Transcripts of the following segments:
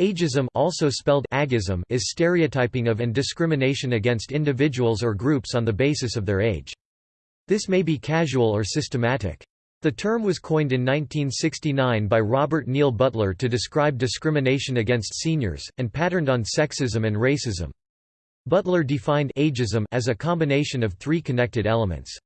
Ageism also spelled agism is stereotyping of and discrimination against individuals or groups on the basis of their age. This may be casual or systematic. The term was coined in 1969 by Robert Neil Butler to describe discrimination against seniors, and patterned on sexism and racism. Butler defined ageism as a combination of three connected elements.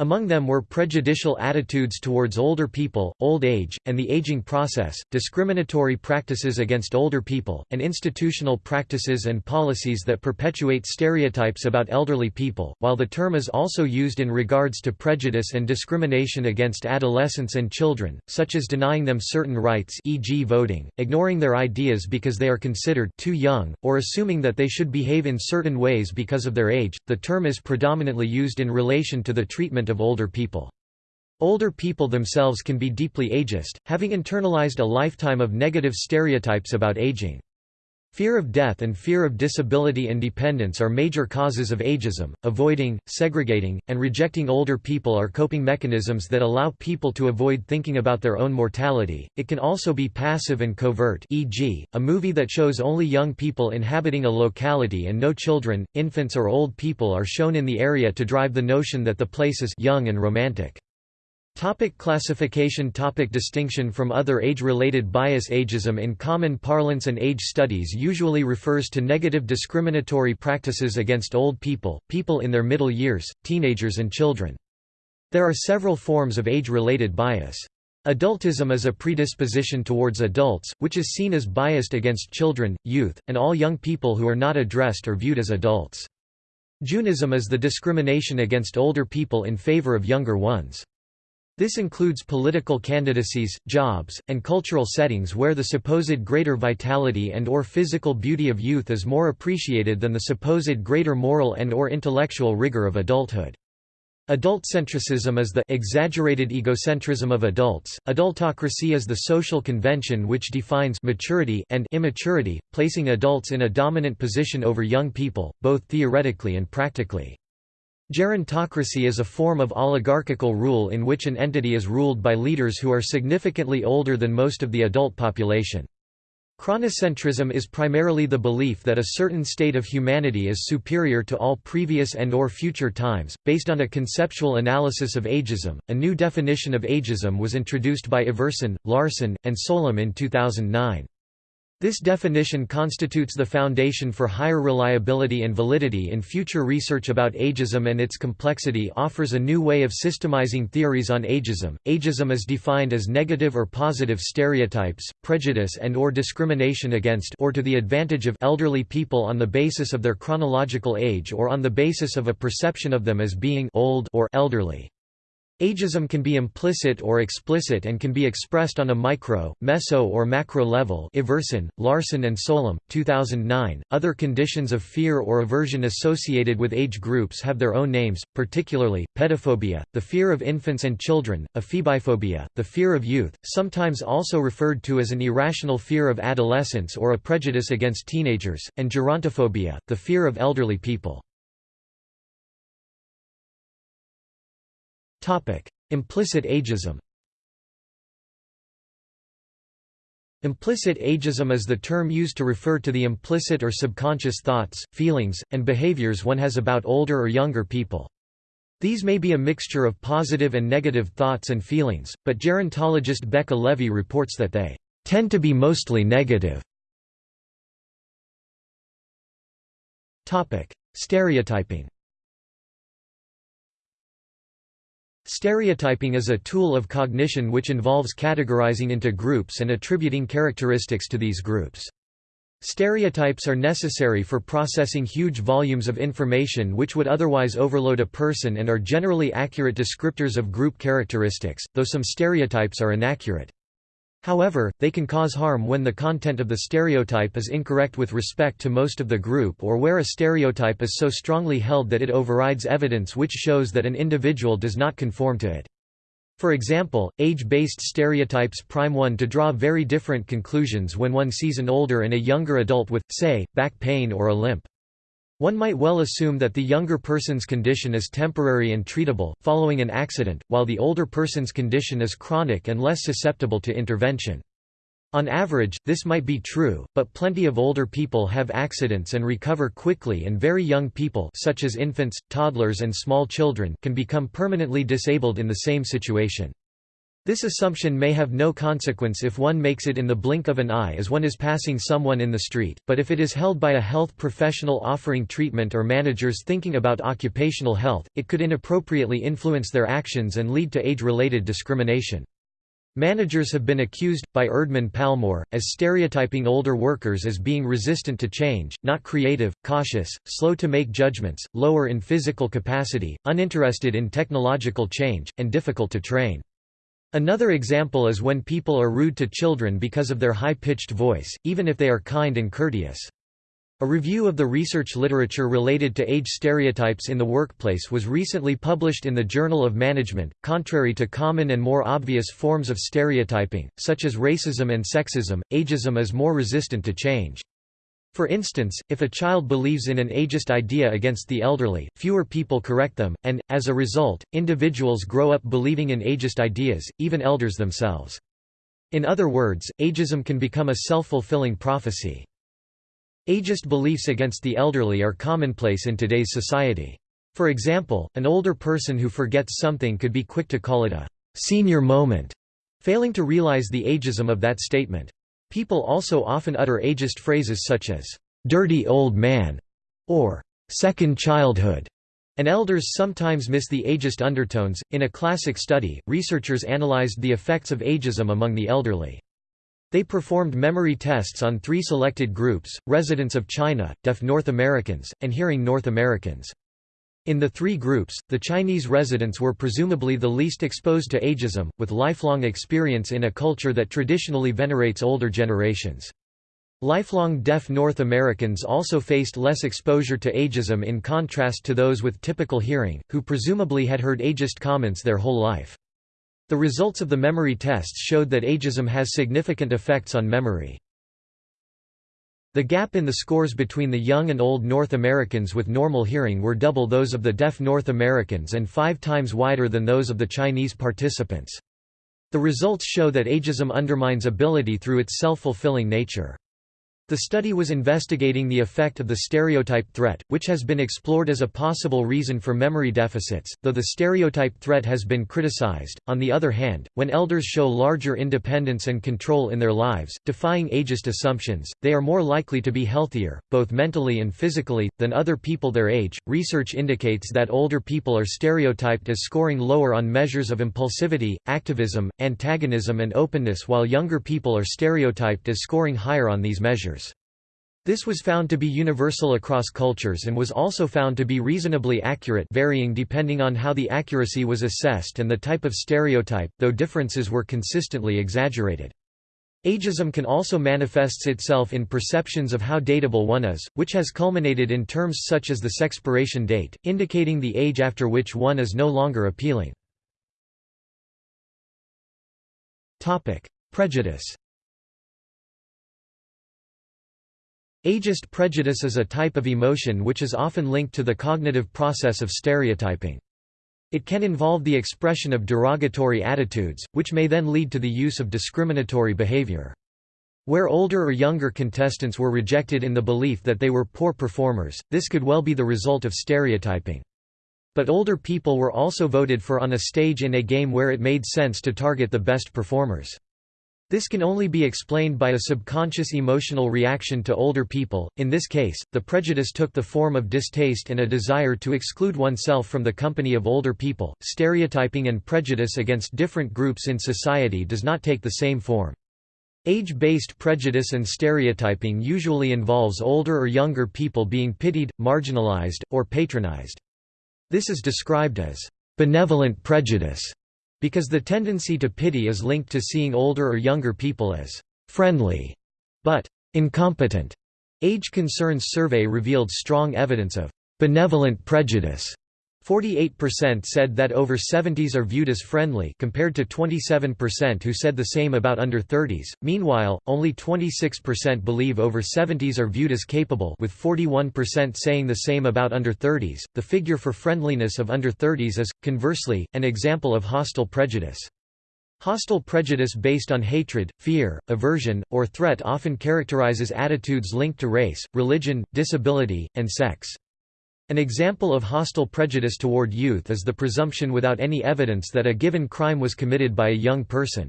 Among them were prejudicial attitudes towards older people, old age, and the aging process, discriminatory practices against older people, and institutional practices and policies that perpetuate stereotypes about elderly people. While the term is also used in regards to prejudice and discrimination against adolescents and children, such as denying them certain rights, e.g., voting, ignoring their ideas because they are considered too young, or assuming that they should behave in certain ways because of their age, the term is predominantly used in relation to the treatment of older people. Older people themselves can be deeply ageist, having internalized a lifetime of negative stereotypes about aging. Fear of death and fear of disability and dependence are major causes of ageism. Avoiding, segregating, and rejecting older people are coping mechanisms that allow people to avoid thinking about their own mortality. It can also be passive and covert, e.g., a movie that shows only young people inhabiting a locality and no children, infants, or old people are shown in the area to drive the notion that the place is young and romantic. Topic classification Topic Distinction from other age-related bias Ageism in common parlance and age studies usually refers to negative discriminatory practices against old people, people in their middle years, teenagers and children. There are several forms of age-related bias. Adultism is a predisposition towards adults, which is seen as biased against children, youth, and all young people who are not addressed or viewed as adults. Jeunism is the discrimination against older people in favor of younger ones. This includes political candidacies, jobs, and cultural settings where the supposed greater vitality and or physical beauty of youth is more appreciated than the supposed greater moral and or intellectual rigor of adulthood. Adult-centricism is the exaggerated egocentrism of adults. Adultocracy is the social convention which defines maturity and immaturity, placing adults in a dominant position over young people, both theoretically and practically. Gerontocracy is a form of oligarchical rule in which an entity is ruled by leaders who are significantly older than most of the adult population. Chronocentrism is primarily the belief that a certain state of humanity is superior to all previous and or future times, based on a conceptual analysis of ageism. A new definition of ageism was introduced by Iversen, Larsen, and Solem in 2009. This definition constitutes the foundation for higher reliability and validity in future research about ageism and its complexity offers a new way of systemizing theories on ageism. Ageism is defined as negative or positive stereotypes, prejudice and or discrimination against or to the advantage of elderly people on the basis of their chronological age or on the basis of a perception of them as being old or elderly. Ageism can be implicit or explicit and can be expressed on a micro, meso or macro level Iversen, Larsen and Solem, 2009. Other conditions of fear or aversion associated with age groups have their own names, particularly, pedophobia, the fear of infants and children, ephebiphobia, the fear of youth, sometimes also referred to as an irrational fear of adolescence or a prejudice against teenagers, and gerontophobia, the fear of elderly people. Implicit ageism Implicit ageism is the term used to refer to the implicit or subconscious thoughts, feelings, and behaviors one has about older or younger people. These may be a mixture of positive and negative thoughts and feelings, but gerontologist Becca Levy reports that they tend to be mostly negative. Stereotyping Stereotyping is a tool of cognition which involves categorizing into groups and attributing characteristics to these groups. Stereotypes are necessary for processing huge volumes of information which would otherwise overload a person and are generally accurate descriptors of group characteristics, though some stereotypes are inaccurate. However, they can cause harm when the content of the stereotype is incorrect with respect to most of the group or where a stereotype is so strongly held that it overrides evidence which shows that an individual does not conform to it. For example, age-based stereotypes prime one to draw very different conclusions when one sees an older and a younger adult with, say, back pain or a limp. One might well assume that the younger person's condition is temporary and treatable, following an accident, while the older person's condition is chronic and less susceptible to intervention. On average, this might be true, but plenty of older people have accidents and recover quickly and very young people such as infants, toddlers and small children can become permanently disabled in the same situation. This assumption may have no consequence if one makes it in the blink of an eye as one is passing someone in the street, but if it is held by a health professional offering treatment or managers thinking about occupational health, it could inappropriately influence their actions and lead to age-related discrimination. Managers have been accused, by Erdman Palmore, as stereotyping older workers as being resistant to change, not creative, cautious, slow to make judgments, lower in physical capacity, uninterested in technological change, and difficult to train. Another example is when people are rude to children because of their high-pitched voice, even if they are kind and courteous. A review of the research literature related to age stereotypes in the workplace was recently published in the Journal of Management. Contrary to common and more obvious forms of stereotyping, such as racism and sexism, ageism is more resistant to change. For instance, if a child believes in an ageist idea against the elderly, fewer people correct them, and, as a result, individuals grow up believing in ageist ideas, even elders themselves. In other words, ageism can become a self-fulfilling prophecy. Ageist beliefs against the elderly are commonplace in today's society. For example, an older person who forgets something could be quick to call it a senior moment, failing to realize the ageism of that statement. People also often utter ageist phrases such as, "'dirty old man' or second childhood', and elders sometimes miss the ageist undertones. In a classic study, researchers analyzed the effects of ageism among the elderly. They performed memory tests on three selected groups, residents of China, deaf North Americans, and hearing North Americans. In the three groups, the Chinese residents were presumably the least exposed to ageism, with lifelong experience in a culture that traditionally venerates older generations. Lifelong deaf North Americans also faced less exposure to ageism in contrast to those with typical hearing, who presumably had heard ageist comments their whole life. The results of the memory tests showed that ageism has significant effects on memory. The gap in the scores between the young and old North Americans with normal hearing were double those of the deaf North Americans and five times wider than those of the Chinese participants. The results show that ageism undermines ability through its self-fulfilling nature. The study was investigating the effect of the stereotype threat, which has been explored as a possible reason for memory deficits, though the stereotype threat has been criticized. On the other hand, when elders show larger independence and control in their lives, defying ageist assumptions, they are more likely to be healthier, both mentally and physically, than other people their age. Research indicates that older people are stereotyped as scoring lower on measures of impulsivity, activism, antagonism, and openness, while younger people are stereotyped as scoring higher on these measures. This was found to be universal across cultures and was also found to be reasonably accurate varying depending on how the accuracy was assessed and the type of stereotype, though differences were consistently exaggerated. Ageism can also manifests itself in perceptions of how dateable one is, which has culminated in terms such as the sexpiration date, indicating the age after which one is no longer appealing. Prejudice Ageist prejudice is a type of emotion which is often linked to the cognitive process of stereotyping. It can involve the expression of derogatory attitudes, which may then lead to the use of discriminatory behavior. Where older or younger contestants were rejected in the belief that they were poor performers, this could well be the result of stereotyping. But older people were also voted for on a stage in a game where it made sense to target the best performers. This can only be explained by a subconscious emotional reaction to older people, in this case, the prejudice took the form of distaste and a desire to exclude oneself from the company of older people. Stereotyping and prejudice against different groups in society does not take the same form. Age-based prejudice and stereotyping usually involves older or younger people being pitied, marginalized, or patronized. This is described as benevolent prejudice because the tendency to pity is linked to seeing older or younger people as friendly, but incompetent. Age Concerns survey revealed strong evidence of benevolent prejudice 48% said that over 70s are viewed as friendly compared to 27% who said the same about under 30s. Meanwhile, only 26% believe over 70s are viewed as capable with 41% saying the same about under 30s. The figure for friendliness of under 30s is conversely an example of hostile prejudice. Hostile prejudice based on hatred, fear, aversion, or threat often characterizes attitudes linked to race, religion, disability, and sex. An example of hostile prejudice toward youth is the presumption without any evidence that a given crime was committed by a young person.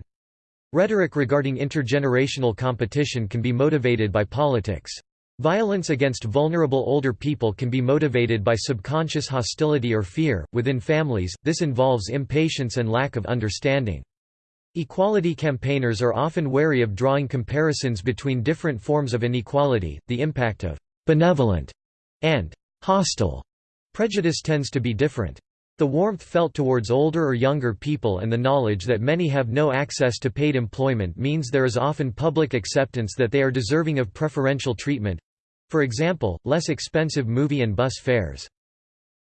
Rhetoric regarding intergenerational competition can be motivated by politics. Violence against vulnerable older people can be motivated by subconscious hostility or fear. Within families, this involves impatience and lack of understanding. Equality campaigners are often wary of drawing comparisons between different forms of inequality. The impact of benevolent and hostile prejudice tends to be different. The warmth felt towards older or younger people and the knowledge that many have no access to paid employment means there is often public acceptance that they are deserving of preferential treatment for example, less expensive movie and bus fares.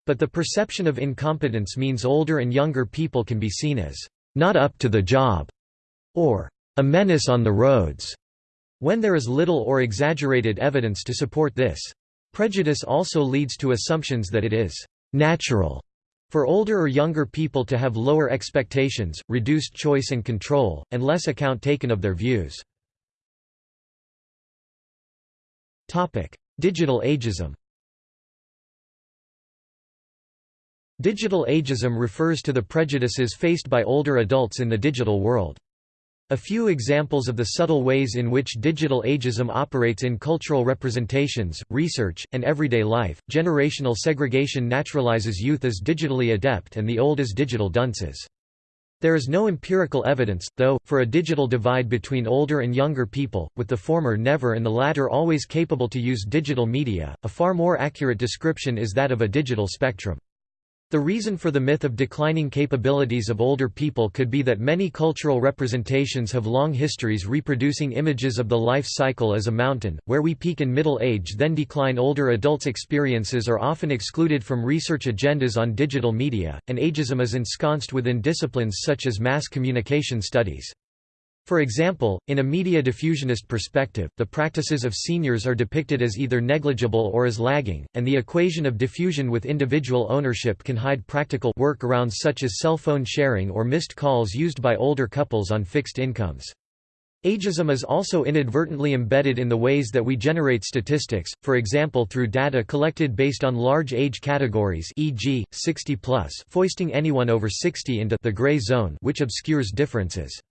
But the perception of incompetence means older and younger people can be seen as not up to the job, or a menace on the roads, when there is little or exaggerated evidence to support this. Prejudice also leads to assumptions that it is natural for older or younger people to have lower expectations, reduced choice and control, and less account taken of their views. Digital ageism Digital ageism refers to the prejudices faced by older adults in the digital world. A few examples of the subtle ways in which digital ageism operates in cultural representations, research, and everyday life. Generational segregation naturalizes youth as digitally adept and the old as digital dunces. There is no empirical evidence, though, for a digital divide between older and younger people, with the former never and the latter always capable to use digital media. A far more accurate description is that of a digital spectrum. The reason for the myth of declining capabilities of older people could be that many cultural representations have long histories reproducing images of the life cycle as a mountain, where we peak in middle age then decline older adults' experiences are often excluded from research agendas on digital media, and ageism is ensconced within disciplines such as mass communication studies. For example, in a media diffusionist perspective, the practices of seniors are depicted as either negligible or as lagging, and the equation of diffusion with individual ownership can hide practical workarounds such as cell phone sharing or missed calls used by older couples on fixed incomes. Ageism is also inadvertently embedded in the ways that we generate statistics, for example through data collected based on large age categories e.g., 60 plus foisting anyone over 60 into the gray zone which obscures differences.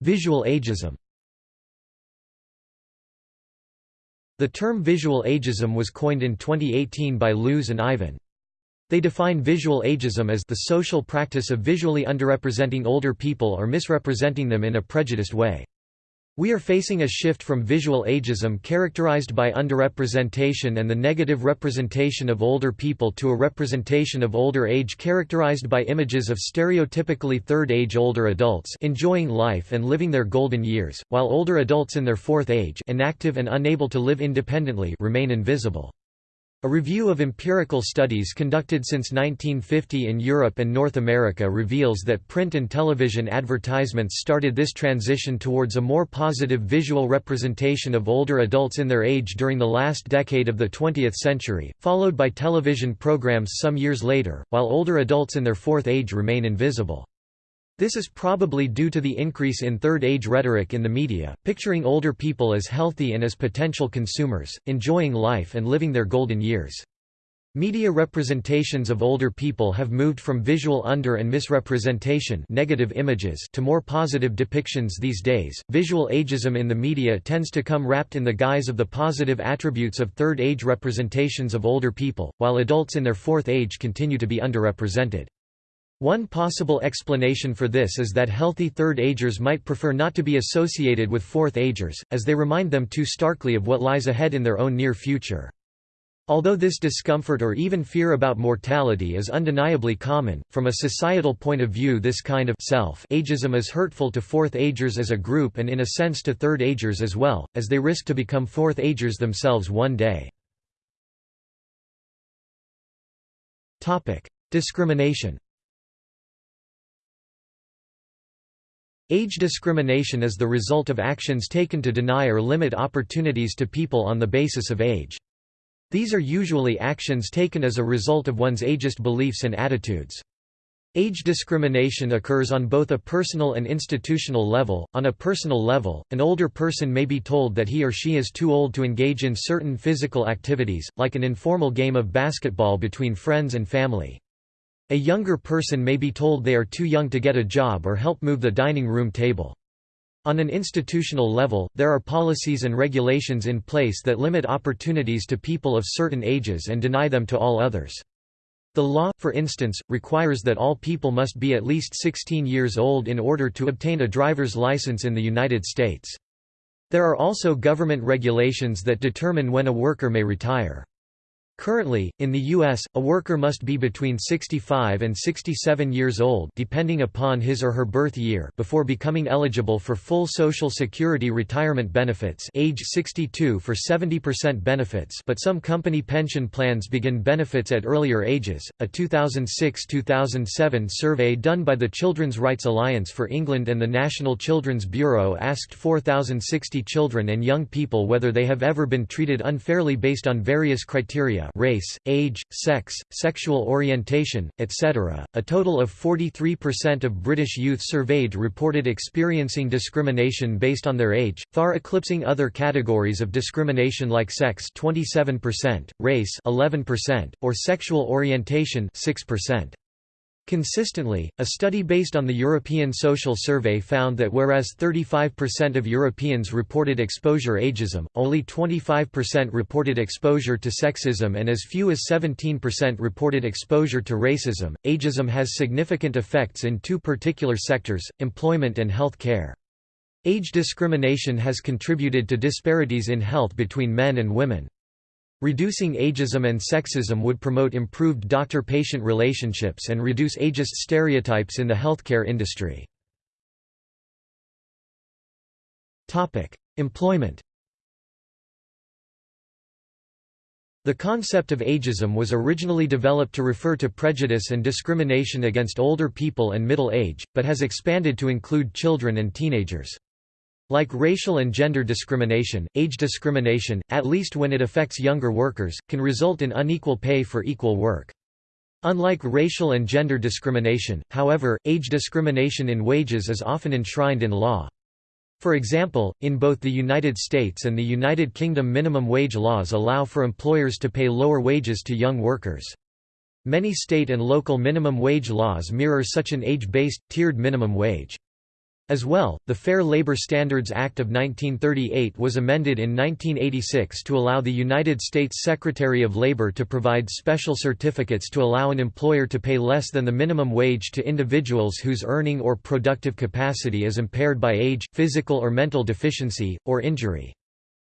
Visual ageism The term visual ageism was coined in 2018 by Loos and Ivan. They define visual ageism as the social practice of visually underrepresenting older people or misrepresenting them in a prejudiced way. We are facing a shift from visual ageism characterized by underrepresentation and the negative representation of older people to a representation of older age characterized by images of stereotypically third age older adults enjoying life and living their golden years, while older adults in their fourth age inactive and unable to live independently remain invisible. A review of empirical studies conducted since 1950 in Europe and North America reveals that print and television advertisements started this transition towards a more positive visual representation of older adults in their age during the last decade of the 20th century, followed by television programs some years later, while older adults in their fourth age remain invisible. This is probably due to the increase in third-age rhetoric in the media, picturing older people as healthy and as potential consumers, enjoying life and living their golden years. Media representations of older people have moved from visual under and misrepresentation negative images to more positive depictions these days. Visual ageism in the media tends to come wrapped in the guise of the positive attributes of third age representations of older people, while adults in their fourth age continue to be underrepresented. One possible explanation for this is that healthy third-agers might prefer not to be associated with fourth-agers, as they remind them too starkly of what lies ahead in their own near future. Although this discomfort or even fear about mortality is undeniably common, from a societal point of view this kind of self-ageism is hurtful to fourth-agers as a group and in a sense to third-agers as well, as they risk to become fourth-agers themselves one day. Discrimination Age discrimination is the result of actions taken to deny or limit opportunities to people on the basis of age. These are usually actions taken as a result of one's ageist beliefs and attitudes. Age discrimination occurs on both a personal and institutional level. On a personal level, an older person may be told that he or she is too old to engage in certain physical activities, like an informal game of basketball between friends and family. A younger person may be told they are too young to get a job or help move the dining room table. On an institutional level, there are policies and regulations in place that limit opportunities to people of certain ages and deny them to all others. The law, for instance, requires that all people must be at least 16 years old in order to obtain a driver's license in the United States. There are also government regulations that determine when a worker may retire. Currently, in the U.S., a worker must be between 65 and 67 years old depending upon his or her birth year before becoming eligible for full Social Security retirement benefits age 62 for 70% benefits but some company pension plans begin benefits at earlier ages. A 2006-2007 survey done by the Children's Rights Alliance for England and the National Children's Bureau asked 4,060 children and young people whether they have ever been treated unfairly based on various criteria race, age, sex, sexual orientation, etc. A total of 43% of British youth surveyed reported experiencing discrimination based on their age, far eclipsing other categories of discrimination like sex 27%, race 11%, or sexual orientation 6%. Consistently, a study based on the European Social Survey found that whereas 35% of Europeans reported exposure ageism, only 25% reported exposure to sexism and as few as 17% reported exposure to racism. Ageism has significant effects in two particular sectors, employment and health care. Age discrimination has contributed to disparities in health between men and women. Reducing ageism and sexism would promote improved doctor-patient relationships and reduce ageist stereotypes in the healthcare industry. Employment The concept of ageism was originally developed to refer to prejudice and discrimination against older people and middle age, but has expanded to include children and teenagers. Like racial and gender discrimination, age discrimination, at least when it affects younger workers, can result in unequal pay for equal work. Unlike racial and gender discrimination, however, age discrimination in wages is often enshrined in law. For example, in both the United States and the United Kingdom minimum wage laws allow for employers to pay lower wages to young workers. Many state and local minimum wage laws mirror such an age-based, tiered minimum wage. As well, the Fair Labor Standards Act of 1938 was amended in 1986 to allow the United States Secretary of Labor to provide special certificates to allow an employer to pay less than the minimum wage to individuals whose earning or productive capacity is impaired by age, physical or mental deficiency, or injury.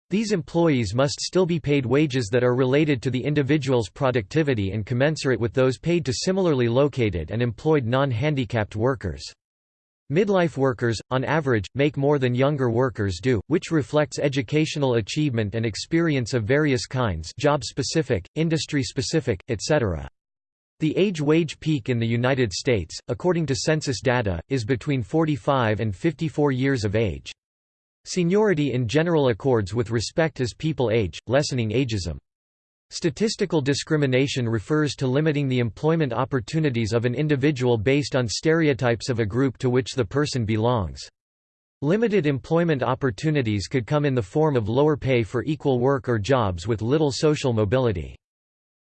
These employees must still be paid wages that are related to the individual's productivity and commensurate with those paid to similarly located and employed non-handicapped workers. Midlife workers, on average, make more than younger workers do, which reflects educational achievement and experience of various kinds job-specific, industry-specific, etc. The age-wage peak in the United States, according to census data, is between 45 and 54 years of age. Seniority in general accords with respect as people age, lessening ageism. Statistical discrimination refers to limiting the employment opportunities of an individual based on stereotypes of a group to which the person belongs. Limited employment opportunities could come in the form of lower pay for equal work or jobs with little social mobility.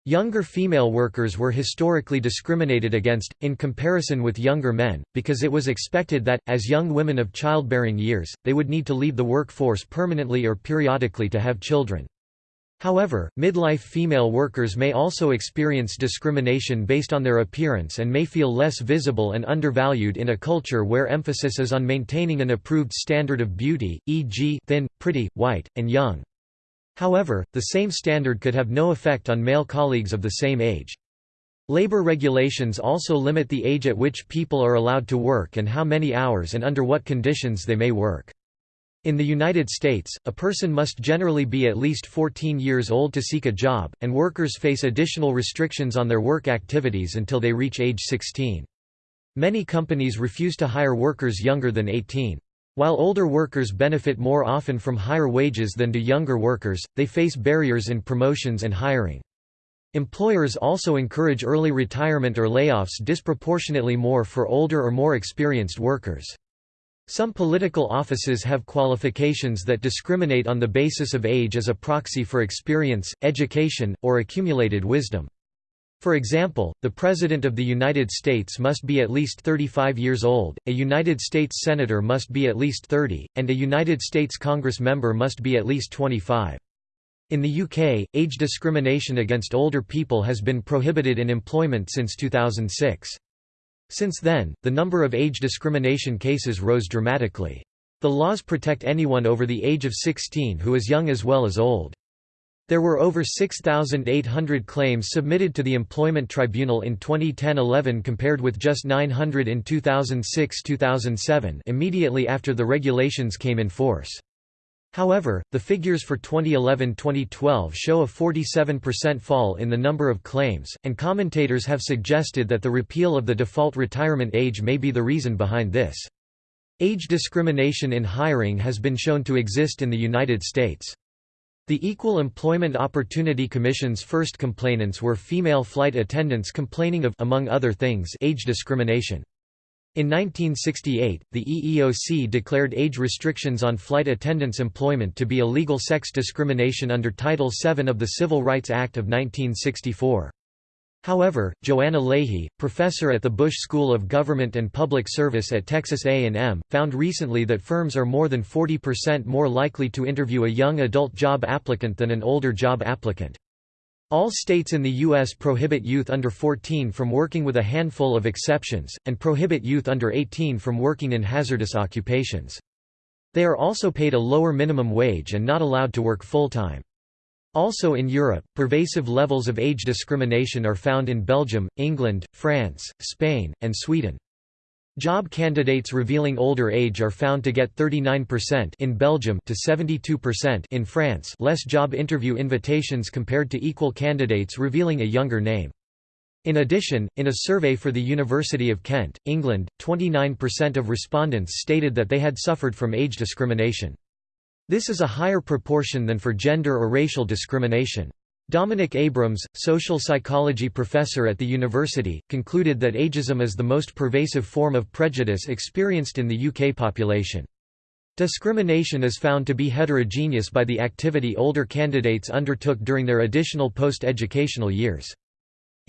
Younger female workers were historically discriminated against, in comparison with younger men, because it was expected that, as young women of childbearing years, they would need to leave the workforce permanently or periodically to have children. However, midlife female workers may also experience discrimination based on their appearance and may feel less visible and undervalued in a culture where emphasis is on maintaining an approved standard of beauty, e.g., thin, pretty, white, and young. However, the same standard could have no effect on male colleagues of the same age. Labor regulations also limit the age at which people are allowed to work and how many hours and under what conditions they may work. In the United States, a person must generally be at least 14 years old to seek a job, and workers face additional restrictions on their work activities until they reach age 16. Many companies refuse to hire workers younger than 18. While older workers benefit more often from higher wages than do younger workers, they face barriers in promotions and hiring. Employers also encourage early retirement or layoffs disproportionately more for older or more experienced workers. Some political offices have qualifications that discriminate on the basis of age as a proxy for experience, education, or accumulated wisdom. For example, the President of the United States must be at least 35 years old, a United States Senator must be at least 30, and a United States Congress member must be at least 25. In the UK, age discrimination against older people has been prohibited in employment since 2006. Since then, the number of age discrimination cases rose dramatically. The laws protect anyone over the age of 16 who is young as well as old. There were over 6,800 claims submitted to the Employment Tribunal in 2010-11 compared with just 900 in 2006-2007 immediately after the regulations came in force. However, the figures for 2011-2012 show a 47% fall in the number of claims, and commentators have suggested that the repeal of the default retirement age may be the reason behind this. Age discrimination in hiring has been shown to exist in the United States. The Equal Employment Opportunity Commission's first complainants were female flight attendants complaining of among other things, age discrimination. In 1968, the EEOC declared age restrictions on flight attendants' employment to be illegal sex discrimination under Title VII of the Civil Rights Act of 1964. However, Joanna Lahey, professor at the Bush School of Government and Public Service at Texas A&M, found recently that firms are more than 40% more likely to interview a young adult job applicant than an older job applicant. All states in the U.S. prohibit youth under 14 from working with a handful of exceptions, and prohibit youth under 18 from working in hazardous occupations. They are also paid a lower minimum wage and not allowed to work full-time. Also in Europe, pervasive levels of age discrimination are found in Belgium, England, France, Spain, and Sweden. Job candidates revealing older age are found to get 39% in Belgium to 72% in France less job interview invitations compared to equal candidates revealing a younger name. In addition, in a survey for the University of Kent, England, 29% of respondents stated that they had suffered from age discrimination. This is a higher proportion than for gender or racial discrimination. Dominic Abrams, social psychology professor at the university, concluded that ageism is the most pervasive form of prejudice experienced in the UK population. Discrimination is found to be heterogeneous by the activity older candidates undertook during their additional post-educational years.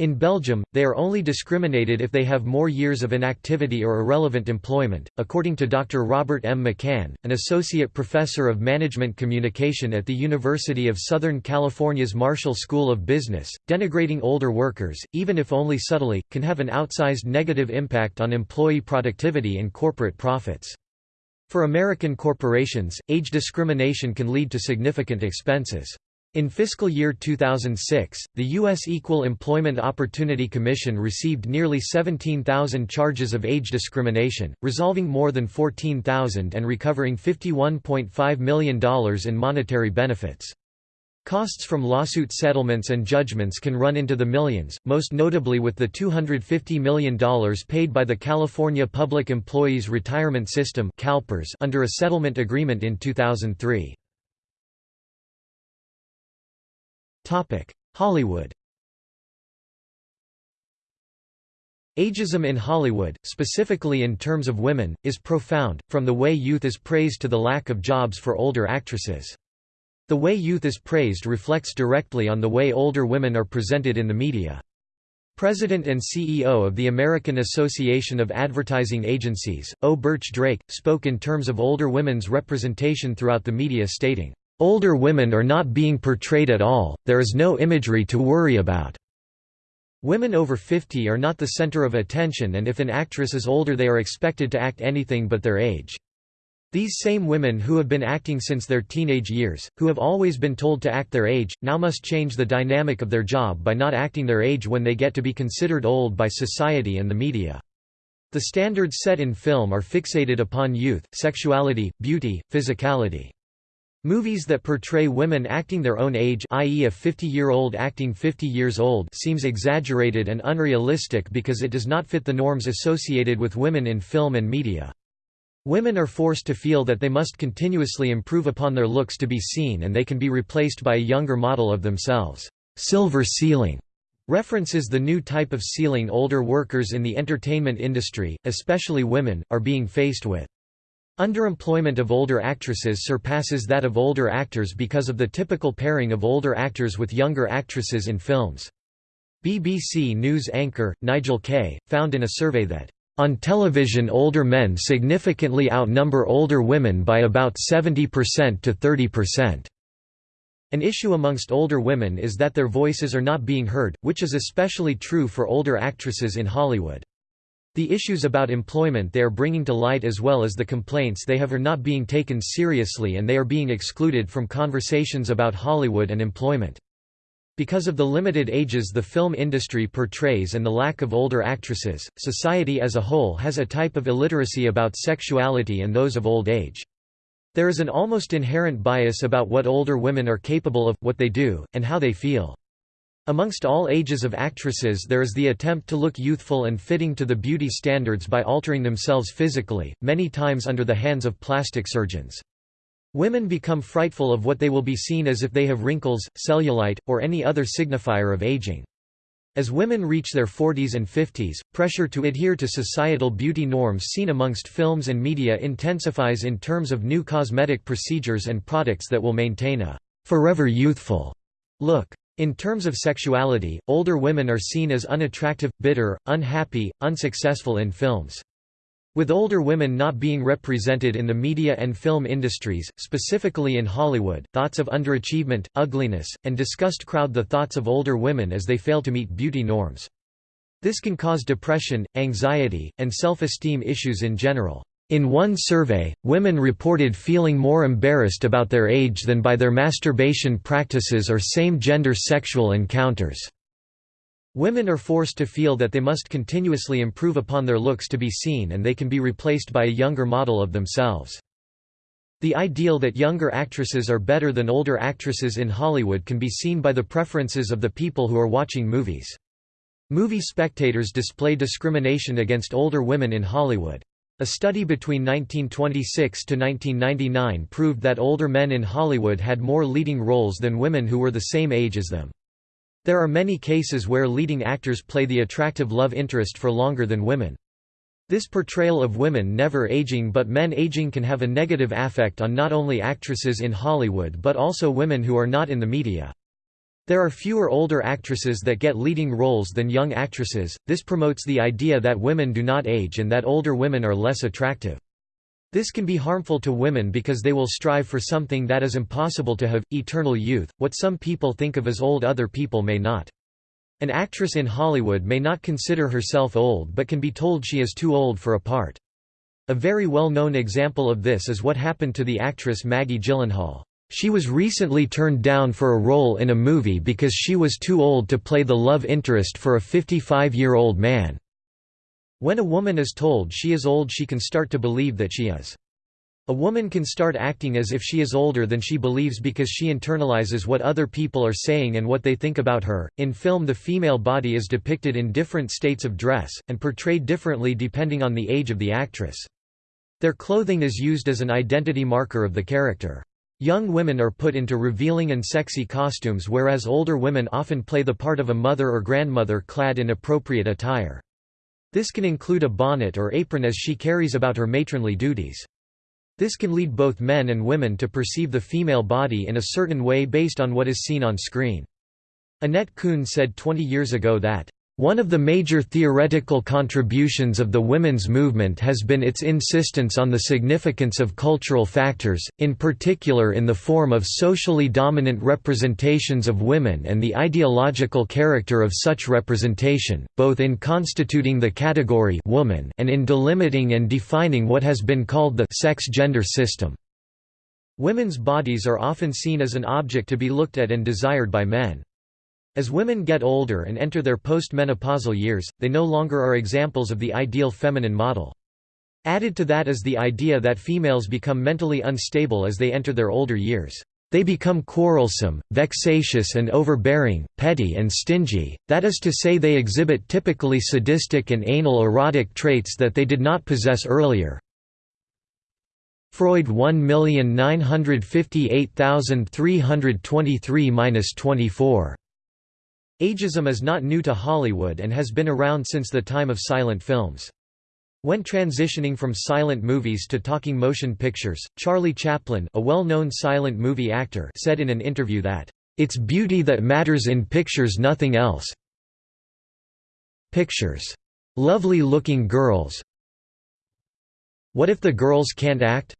In Belgium, they are only discriminated if they have more years of inactivity or irrelevant employment. According to Dr. Robert M. McCann, an associate professor of management communication at the University of Southern California's Marshall School of Business, denigrating older workers, even if only subtly, can have an outsized negative impact on employee productivity and corporate profits. For American corporations, age discrimination can lead to significant expenses. In fiscal year 2006, the U.S. Equal Employment Opportunity Commission received nearly 17,000 charges of age discrimination, resolving more than 14,000 and recovering $51.5 million in monetary benefits. Costs from lawsuit settlements and judgments can run into the millions, most notably with the $250 million paid by the California Public Employees Retirement System under a settlement agreement in 2003. Hollywood Ageism in Hollywood, specifically in terms of women, is profound, from the way youth is praised to the lack of jobs for older actresses. The way youth is praised reflects directly on the way older women are presented in the media. President and CEO of the American Association of Advertising Agencies, O. Burtch Drake, spoke in terms of older women's representation throughout the media stating, Older women are not being portrayed at all, there is no imagery to worry about. Women over 50 are not the center of attention and if an actress is older they are expected to act anything but their age. These same women who have been acting since their teenage years, who have always been told to act their age, now must change the dynamic of their job by not acting their age when they get to be considered old by society and the media. The standards set in film are fixated upon youth, sexuality, beauty, physicality. Movies that portray women acting their own age i.e. a 50-year-old acting 50 years old seems exaggerated and unrealistic because it does not fit the norms associated with women in film and media. Women are forced to feel that they must continuously improve upon their looks to be seen and they can be replaced by a younger model of themselves. Silver ceiling references the new type of ceiling older workers in the entertainment industry, especially women, are being faced with. Underemployment of older actresses surpasses that of older actors because of the typical pairing of older actors with younger actresses in films. BBC News anchor, Nigel Kay, found in a survey that, "...on television older men significantly outnumber older women by about 70% to 30%." An issue amongst older women is that their voices are not being heard, which is especially true for older actresses in Hollywood. The issues about employment they are bringing to light as well as the complaints they have are not being taken seriously and they are being excluded from conversations about Hollywood and employment. Because of the limited ages the film industry portrays and the lack of older actresses, society as a whole has a type of illiteracy about sexuality and those of old age. There is an almost inherent bias about what older women are capable of, what they do, and how they feel. Amongst all ages of actresses there is the attempt to look youthful and fitting to the beauty standards by altering themselves physically, many times under the hands of plastic surgeons. Women become frightful of what they will be seen as if they have wrinkles, cellulite, or any other signifier of aging. As women reach their 40s and 50s, pressure to adhere to societal beauty norms seen amongst films and media intensifies in terms of new cosmetic procedures and products that will maintain a forever youthful look. In terms of sexuality, older women are seen as unattractive, bitter, unhappy, unsuccessful in films. With older women not being represented in the media and film industries, specifically in Hollywood, thoughts of underachievement, ugliness, and disgust crowd the thoughts of older women as they fail to meet beauty norms. This can cause depression, anxiety, and self-esteem issues in general. In one survey, women reported feeling more embarrassed about their age than by their masturbation practices or same-gender sexual encounters. Women are forced to feel that they must continuously improve upon their looks to be seen and they can be replaced by a younger model of themselves. The ideal that younger actresses are better than older actresses in Hollywood can be seen by the preferences of the people who are watching movies. Movie spectators display discrimination against older women in Hollywood. A study between 1926 to 1999 proved that older men in Hollywood had more leading roles than women who were the same age as them. There are many cases where leading actors play the attractive love interest for longer than women. This portrayal of women never aging but men aging can have a negative affect on not only actresses in Hollywood but also women who are not in the media. There are fewer older actresses that get leading roles than young actresses, this promotes the idea that women do not age and that older women are less attractive. This can be harmful to women because they will strive for something that is impossible to have, eternal youth, what some people think of as old other people may not. An actress in Hollywood may not consider herself old but can be told she is too old for a part. A very well-known example of this is what happened to the actress Maggie Gyllenhaal. She was recently turned down for a role in a movie because she was too old to play the love interest for a 55-year-old man. When a woman is told she is old she can start to believe that she is. A woman can start acting as if she is older than she believes because she internalizes what other people are saying and what they think about her. In film, the female body is depicted in different states of dress, and portrayed differently depending on the age of the actress. Their clothing is used as an identity marker of the character. Young women are put into revealing and sexy costumes whereas older women often play the part of a mother or grandmother clad in appropriate attire. This can include a bonnet or apron as she carries about her matronly duties. This can lead both men and women to perceive the female body in a certain way based on what is seen on screen. Annette Kuhn said 20 years ago that one of the major theoretical contributions of the women's movement has been its insistence on the significance of cultural factors, in particular in the form of socially dominant representations of women and the ideological character of such representation, both in constituting the category woman and in delimiting and defining what has been called the sex-gender system. Women's bodies are often seen as an object to be looked at and desired by men. As women get older and enter their postmenopausal years, they no longer are examples of the ideal feminine model. Added to that is the idea that females become mentally unstable as they enter their older years. They become quarrelsome, vexatious and overbearing, petty and stingy, that is to say they exhibit typically sadistic and anal erotic traits that they did not possess earlier. Freud 1958323-24 Ageism is not new to Hollywood and has been around since the time of silent films. When transitioning from silent movies to talking motion pictures, Charlie Chaplin a well-known silent movie actor said in an interview that, "...it's beauty that matters in pictures nothing else pictures. Lovely looking girls What if the girls can't act?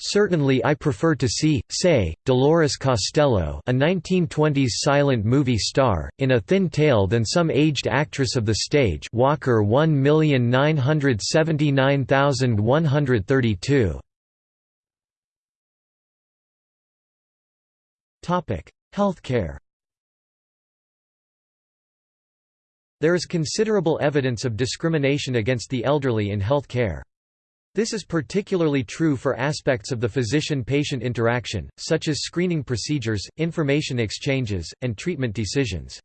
Certainly I prefer to see, say, Dolores Costello a 1920s silent movie star, in a thin tale than some aged actress of the stage Walker 1979132. Healthcare There is considerable evidence of discrimination against the elderly in health care. This is particularly true for aspects of the physician-patient interaction, such as screening procedures, information exchanges, and treatment decisions.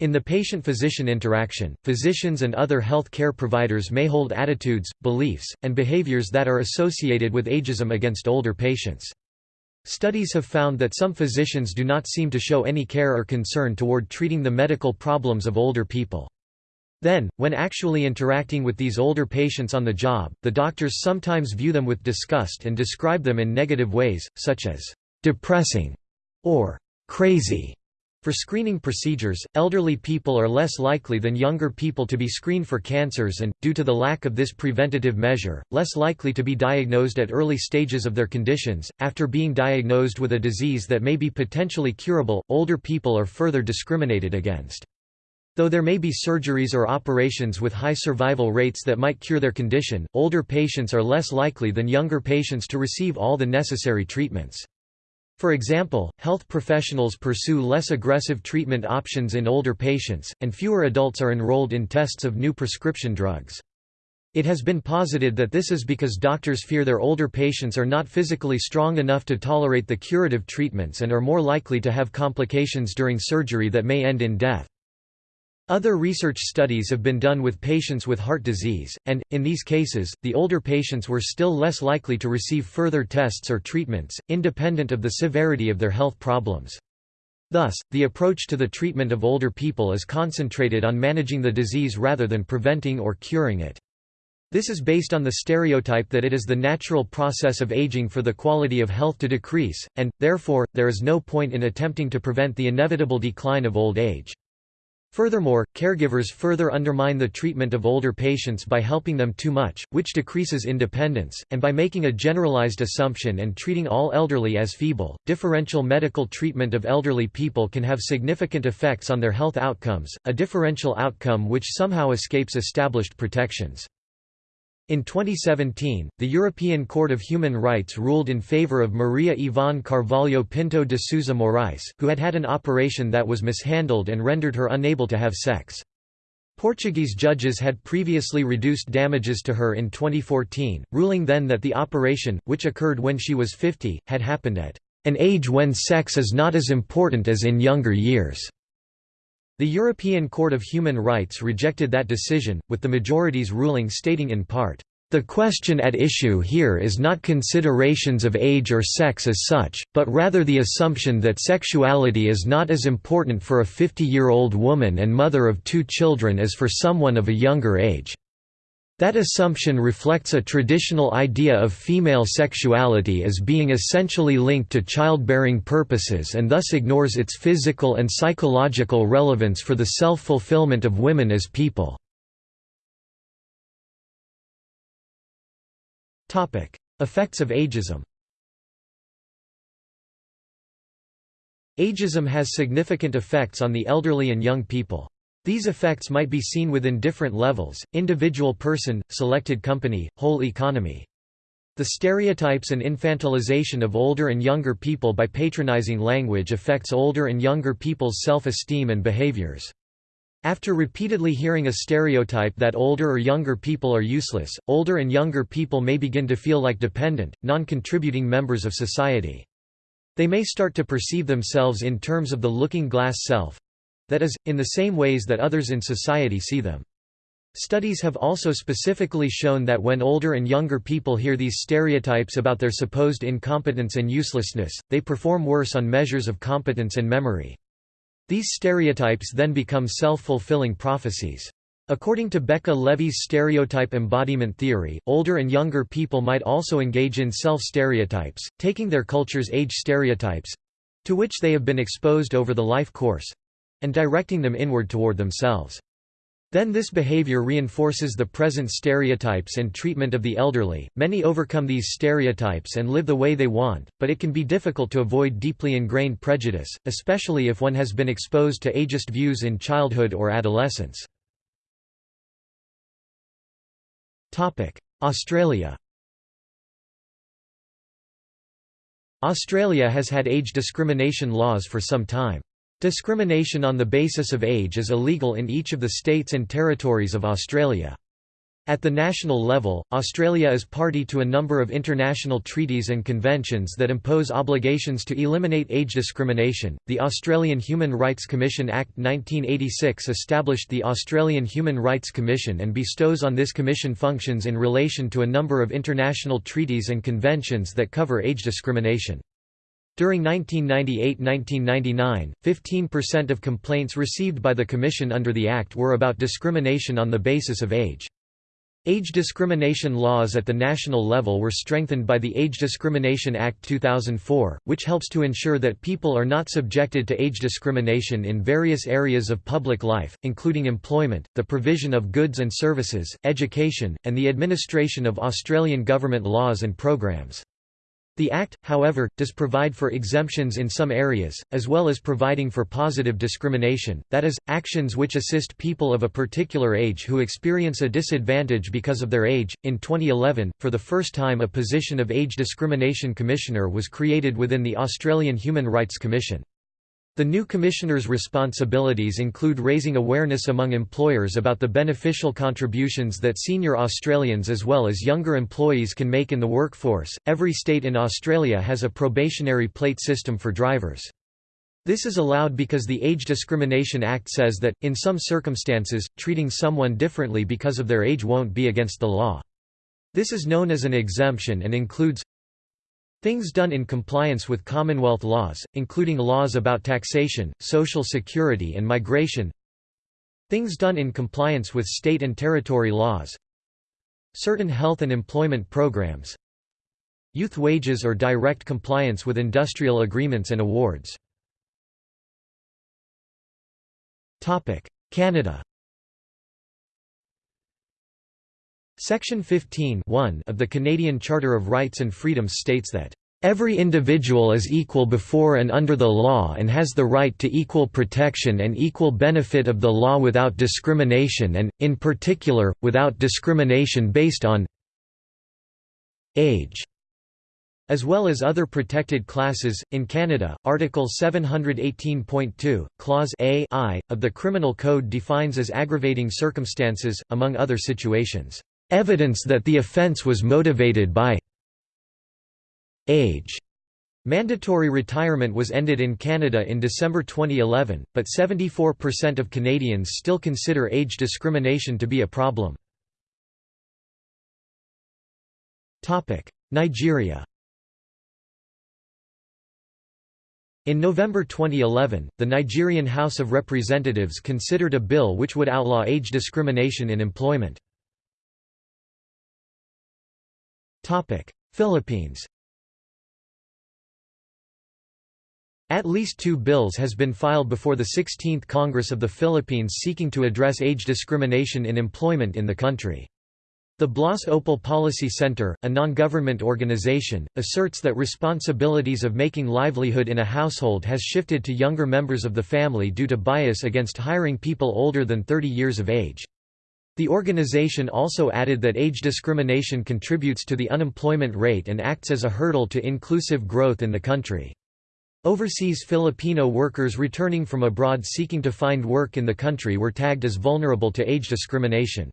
In the patient-physician interaction, physicians and other health care providers may hold attitudes, beliefs, and behaviors that are associated with ageism against older patients. Studies have found that some physicians do not seem to show any care or concern toward treating the medical problems of older people. Then, when actually interacting with these older patients on the job, the doctors sometimes view them with disgust and describe them in negative ways, such as depressing or crazy. For screening procedures, elderly people are less likely than younger people to be screened for cancers and, due to the lack of this preventative measure, less likely to be diagnosed at early stages of their conditions. After being diagnosed with a disease that may be potentially curable, older people are further discriminated against. Though there may be surgeries or operations with high survival rates that might cure their condition, older patients are less likely than younger patients to receive all the necessary treatments. For example, health professionals pursue less aggressive treatment options in older patients, and fewer adults are enrolled in tests of new prescription drugs. It has been posited that this is because doctors fear their older patients are not physically strong enough to tolerate the curative treatments and are more likely to have complications during surgery that may end in death. Other research studies have been done with patients with heart disease, and, in these cases, the older patients were still less likely to receive further tests or treatments, independent of the severity of their health problems. Thus, the approach to the treatment of older people is concentrated on managing the disease rather than preventing or curing it. This is based on the stereotype that it is the natural process of aging for the quality of health to decrease, and, therefore, there is no point in attempting to prevent the inevitable decline of old age. Furthermore, caregivers further undermine the treatment of older patients by helping them too much, which decreases independence, and by making a generalized assumption and treating all elderly as feeble. Differential medical treatment of elderly people can have significant effects on their health outcomes, a differential outcome which somehow escapes established protections. In 2017, the European Court of Human Rights ruled in favor of Maria Ivone Carvalho Pinto de Sousa Morais, who had had an operation that was mishandled and rendered her unable to have sex. Portuguese judges had previously reduced damages to her in 2014, ruling then that the operation, which occurred when she was 50, had happened at an age when sex is not as important as in younger years. The European Court of Human Rights rejected that decision, with the majority's ruling stating in part, "...the question at issue here is not considerations of age or sex as such, but rather the assumption that sexuality is not as important for a 50-year-old woman and mother of two children as for someone of a younger age." That assumption reflects a traditional idea of female sexuality as being essentially linked to childbearing purposes and thus ignores its physical and psychological relevance for the self-fulfillment of women as people. Effects of ageism Ageism has significant effects on the elderly and young people. These effects might be seen within different levels, individual person, selected company, whole economy. The stereotypes and infantilization of older and younger people by patronizing language affects older and younger people's self-esteem and behaviors. After repeatedly hearing a stereotype that older or younger people are useless, older and younger people may begin to feel like dependent, non-contributing members of society. They may start to perceive themselves in terms of the looking glass self, that is, in the same ways that others in society see them. Studies have also specifically shown that when older and younger people hear these stereotypes about their supposed incompetence and uselessness, they perform worse on measures of competence and memory. These stereotypes then become self-fulfilling prophecies. According to Becca Levy's stereotype embodiment theory, older and younger people might also engage in self-stereotypes, taking their culture's age stereotypes—to which they have been exposed over the life course—and directing them inward toward themselves. Then this behavior reinforces the present stereotypes and treatment of the elderly. Many overcome these stereotypes and live the way they want, but it can be difficult to avoid deeply ingrained prejudice, especially if one has been exposed to ageist views in childhood or adolescence. Topic: Australia Australia has had age discrimination laws for some time. Discrimination on the basis of age is illegal in each of the states and territories of Australia. At the national level, Australia is party to a number of international treaties and conventions that impose obligations to eliminate age discrimination. The Australian Human Rights Commission Act 1986 established the Australian Human Rights Commission and bestows on this commission functions in relation to a number of international treaties and conventions that cover age discrimination. During 1998–1999, 15% of complaints received by the Commission under the Act were about discrimination on the basis of age. Age discrimination laws at the national level were strengthened by the Age Discrimination Act 2004, which helps to ensure that people are not subjected to age discrimination in various areas of public life, including employment, the provision of goods and services, education, and the administration of Australian government laws and programs. The Act, however, does provide for exemptions in some areas, as well as providing for positive discrimination, that is, actions which assist people of a particular age who experience a disadvantage because of their age. In 2011, for the first time, a position of Age Discrimination Commissioner was created within the Australian Human Rights Commission. The new Commissioner's responsibilities include raising awareness among employers about the beneficial contributions that senior Australians as well as younger employees can make in the workforce. Every state in Australia has a probationary plate system for drivers. This is allowed because the Age Discrimination Act says that, in some circumstances, treating someone differently because of their age won't be against the law. This is known as an exemption and includes Things done in compliance with Commonwealth laws, including laws about taxation, social security and migration. Things done in compliance with state and territory laws. Certain health and employment programs. Youth wages or direct compliance with industrial agreements and awards. Canada Section 15 of the Canadian Charter of Rights and Freedoms states that, "...every individual is equal before and under the law and has the right to equal protection and equal benefit of the law without discrimination and, in particular, without discrimination based on age." As well as other protected classes, in Canada, Article 718.2, Clause A I, of the Criminal Code defines as aggravating circumstances, among other situations evidence that the offence was motivated by age. Mandatory retirement was ended in Canada in December 2011, but 74% of Canadians still consider age discrimination to be a problem. Nigeria In November 2011, the Nigerian House of Representatives considered a bill which would outlaw age discrimination in employment. Philippines At least two bills has been filed before the 16th Congress of the Philippines seeking to address age discrimination in employment in the country. The Blas Ople Policy Center, a non-government organization, asserts that responsibilities of making livelihood in a household has shifted to younger members of the family due to bias against hiring people older than 30 years of age. The organization also added that age discrimination contributes to the unemployment rate and acts as a hurdle to inclusive growth in the country. Overseas Filipino workers returning from abroad seeking to find work in the country were tagged as vulnerable to age discrimination.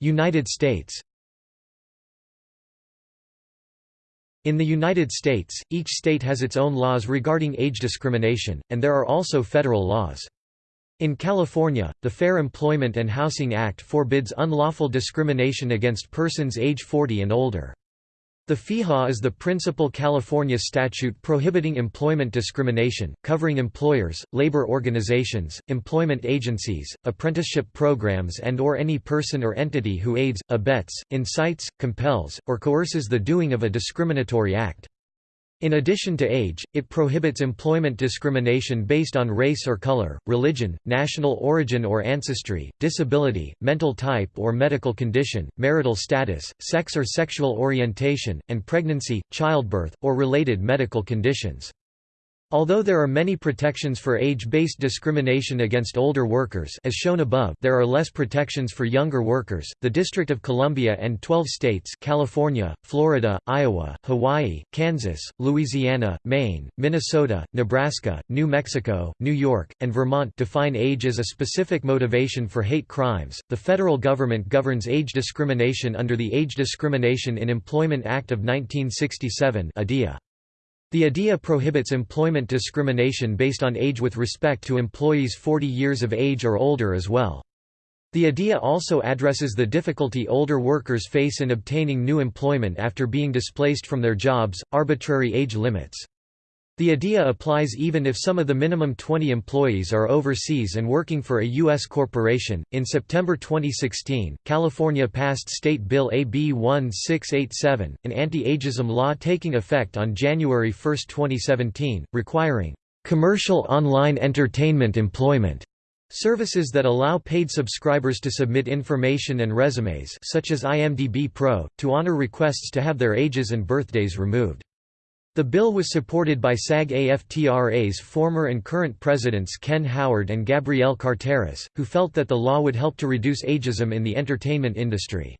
United States In the United States, each state has its own laws regarding age discrimination, and there are also federal laws. In California, the Fair Employment and Housing Act forbids unlawful discrimination against persons age 40 and older. The FEHA is the principal California statute prohibiting employment discrimination, covering employers, labor organizations, employment agencies, apprenticeship programs and or any person or entity who aids, abets, incites, compels, or coerces the doing of a discriminatory act. In addition to age, it prohibits employment discrimination based on race or color, religion, national origin or ancestry, disability, mental type or medical condition, marital status, sex or sexual orientation, and pregnancy, childbirth, or related medical conditions. Although there are many protections for age-based discrimination against older workers as shown above, there are less protections for younger workers. The District of Columbia and 12 states, California, Florida, Iowa, Hawaii, Kansas, Louisiana, Maine, Minnesota, Nebraska, New Mexico, New York, and Vermont define age as a specific motivation for hate crimes. The federal government governs age discrimination under the Age Discrimination in Employment Act of 1967, ADEA. The ADEA prohibits employment discrimination based on age with respect to employees 40 years of age or older as well. The ADEA also addresses the difficulty older workers face in obtaining new employment after being displaced from their jobs, arbitrary age limits. The idea applies even if some of the minimum 20 employees are overseas and working for a U.S. corporation. In September 2016, California passed State Bill AB 1687, an anti ageism law taking effect on January 1, 2017, requiring commercial online entertainment employment Services that allow paid subscribers to submit information and resumes such as IMDb Pro, to honor requests to have their ages and birthdays removed. The bill was supported by SAG-AFTRA's former and current presidents Ken Howard and Gabrielle Carteris, who felt that the law would help to reduce ageism in the entertainment industry.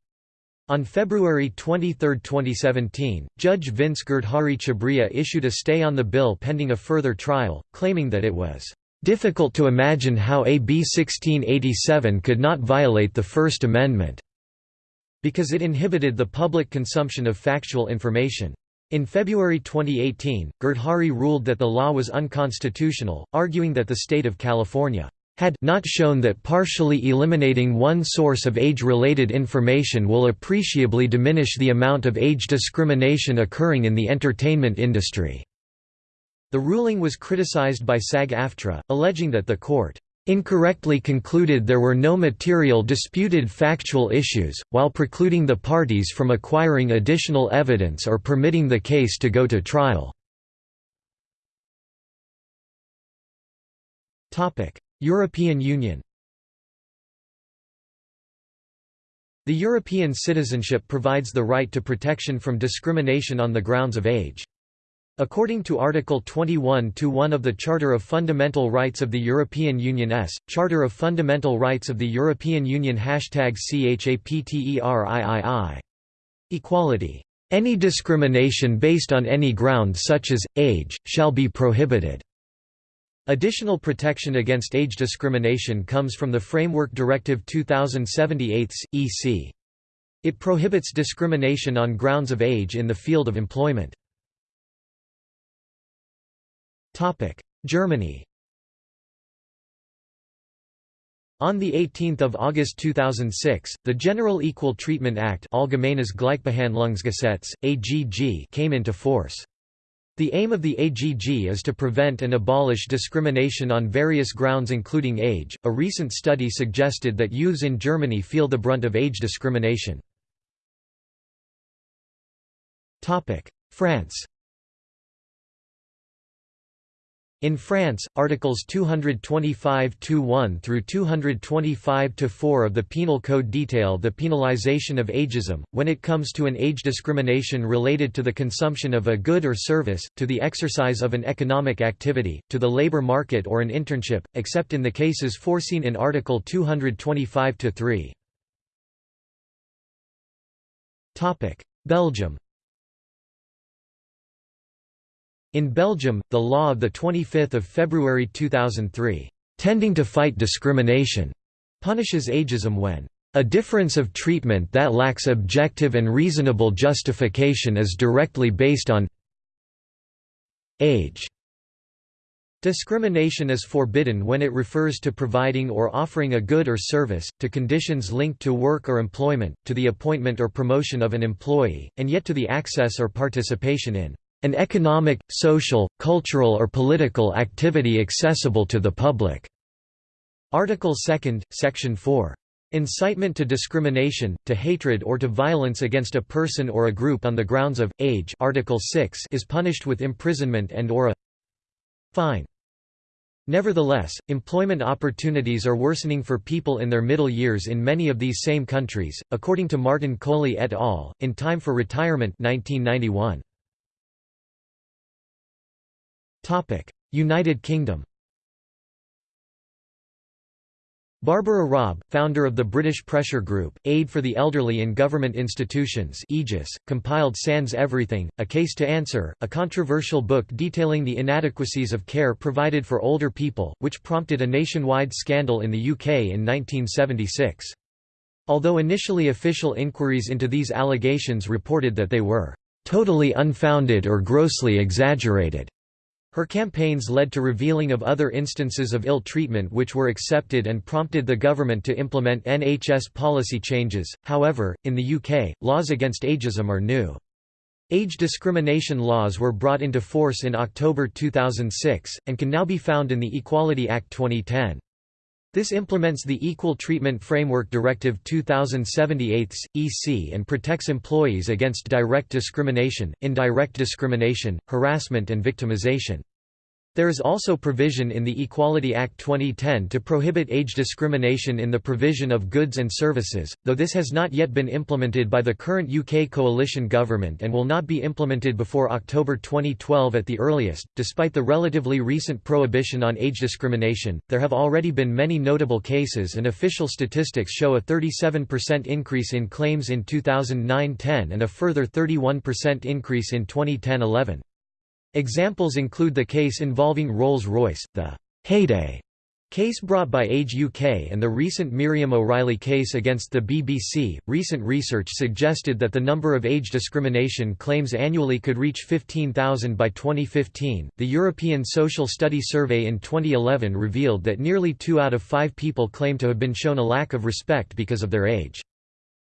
On February 23, 2017, Judge Vince Girdhari Chhabria issued a stay on the bill pending a further trial, claiming that it was "...difficult to imagine how AB 1687 could not violate the First Amendment," because it inhibited the public consumption of factual information. In February 2018, Girdhari ruled that the law was unconstitutional, arguing that the state of California had not shown that partially eliminating one source of age-related information will appreciably diminish the amount of age discrimination occurring in the entertainment industry." The ruling was criticized by SAG-AFTRA, alleging that the court incorrectly concluded there were no material disputed factual issues, while precluding the parties from acquiring additional evidence or permitting the case to go to trial. European Union The European citizenship provides the right to protection from discrimination on the grounds of age. According to Article 21-1 of the Charter of Fundamental Rights of the European Union S. Charter of Fundamental Rights of the European Union Hashtag CHAPTERIII. Equality. Any discrimination based on any ground such as, age, shall be prohibited. Additional protection against age discrimination comes from the Framework Directive 2078 EC. It prohibits discrimination on grounds of age in the field of employment. Germany On 18 August 2006, the General Equal Treatment Act Allgemeines Gleichbehandlungsgesetz, AGG came into force. The aim of the AGG is to prevent and abolish discrimination on various grounds including age. A recent study suggested that youths in Germany feel the brunt of age discrimination. France In France, Articles 225-1 through 225-4 of the Penal Code detail the penalization of ageism, when it comes to an age discrimination related to the consumption of a good or service, to the exercise of an economic activity, to the labor market or an internship, except in the cases foreseen in Article 225-3. Belgium In Belgium, the law of 25 February 2003, "'Tending to Fight Discrimination' punishes ageism when a difference of treatment that lacks objective and reasonable justification is directly based on age. Discrimination is forbidden when it refers to providing or offering a good or service, to conditions linked to work or employment, to the appointment or promotion of an employee, and yet to the access or participation in an economic, social, cultural or political activity accessible to the public." Article 2, Section 4. Incitement to discrimination, to hatred or to violence against a person or a group on the grounds of, age Article 6 is punished with imprisonment and or a fine. Nevertheless, employment opportunities are worsening for people in their middle years in many of these same countries, according to Martin Kohli et al., in Time for Retirement 1991. United Kingdom Barbara Robb, founder of the British Pressure Group, Aid for the Elderly in Government Institutions Aegis, compiled Sans Everything, A Case to Answer, a controversial book detailing the inadequacies of care provided for older people, which prompted a nationwide scandal in the UK in 1976. Although initially official inquiries into these allegations reported that they were "...totally unfounded or grossly exaggerated." Her campaigns led to revealing of other instances of ill treatment which were accepted and prompted the government to implement NHS policy changes. However, in the UK, laws against ageism are new. Age discrimination laws were brought into force in October 2006, and can now be found in the Equality Act 2010. This implements the Equal Treatment Framework Directive 2078 EC and protects employees against direct discrimination, indirect discrimination, harassment and victimization. There is also provision in the Equality Act 2010 to prohibit age discrimination in the provision of goods and services, though this has not yet been implemented by the current UK coalition government and will not be implemented before October 2012 at the earliest. Despite the relatively recent prohibition on age discrimination, there have already been many notable cases and official statistics show a 37% increase in claims in 2009-10 and a further 31% increase in 2010-11. Examples include the case involving Rolls-Royce, the «Heyday» case brought by Age UK and the recent Miriam O'Reilly case against the BBC. Recent research suggested that the number of age discrimination claims annually could reach 15,000 by 2015. The European Social Study Survey in 2011 revealed that nearly 2 out of 5 people claim to have been shown a lack of respect because of their age.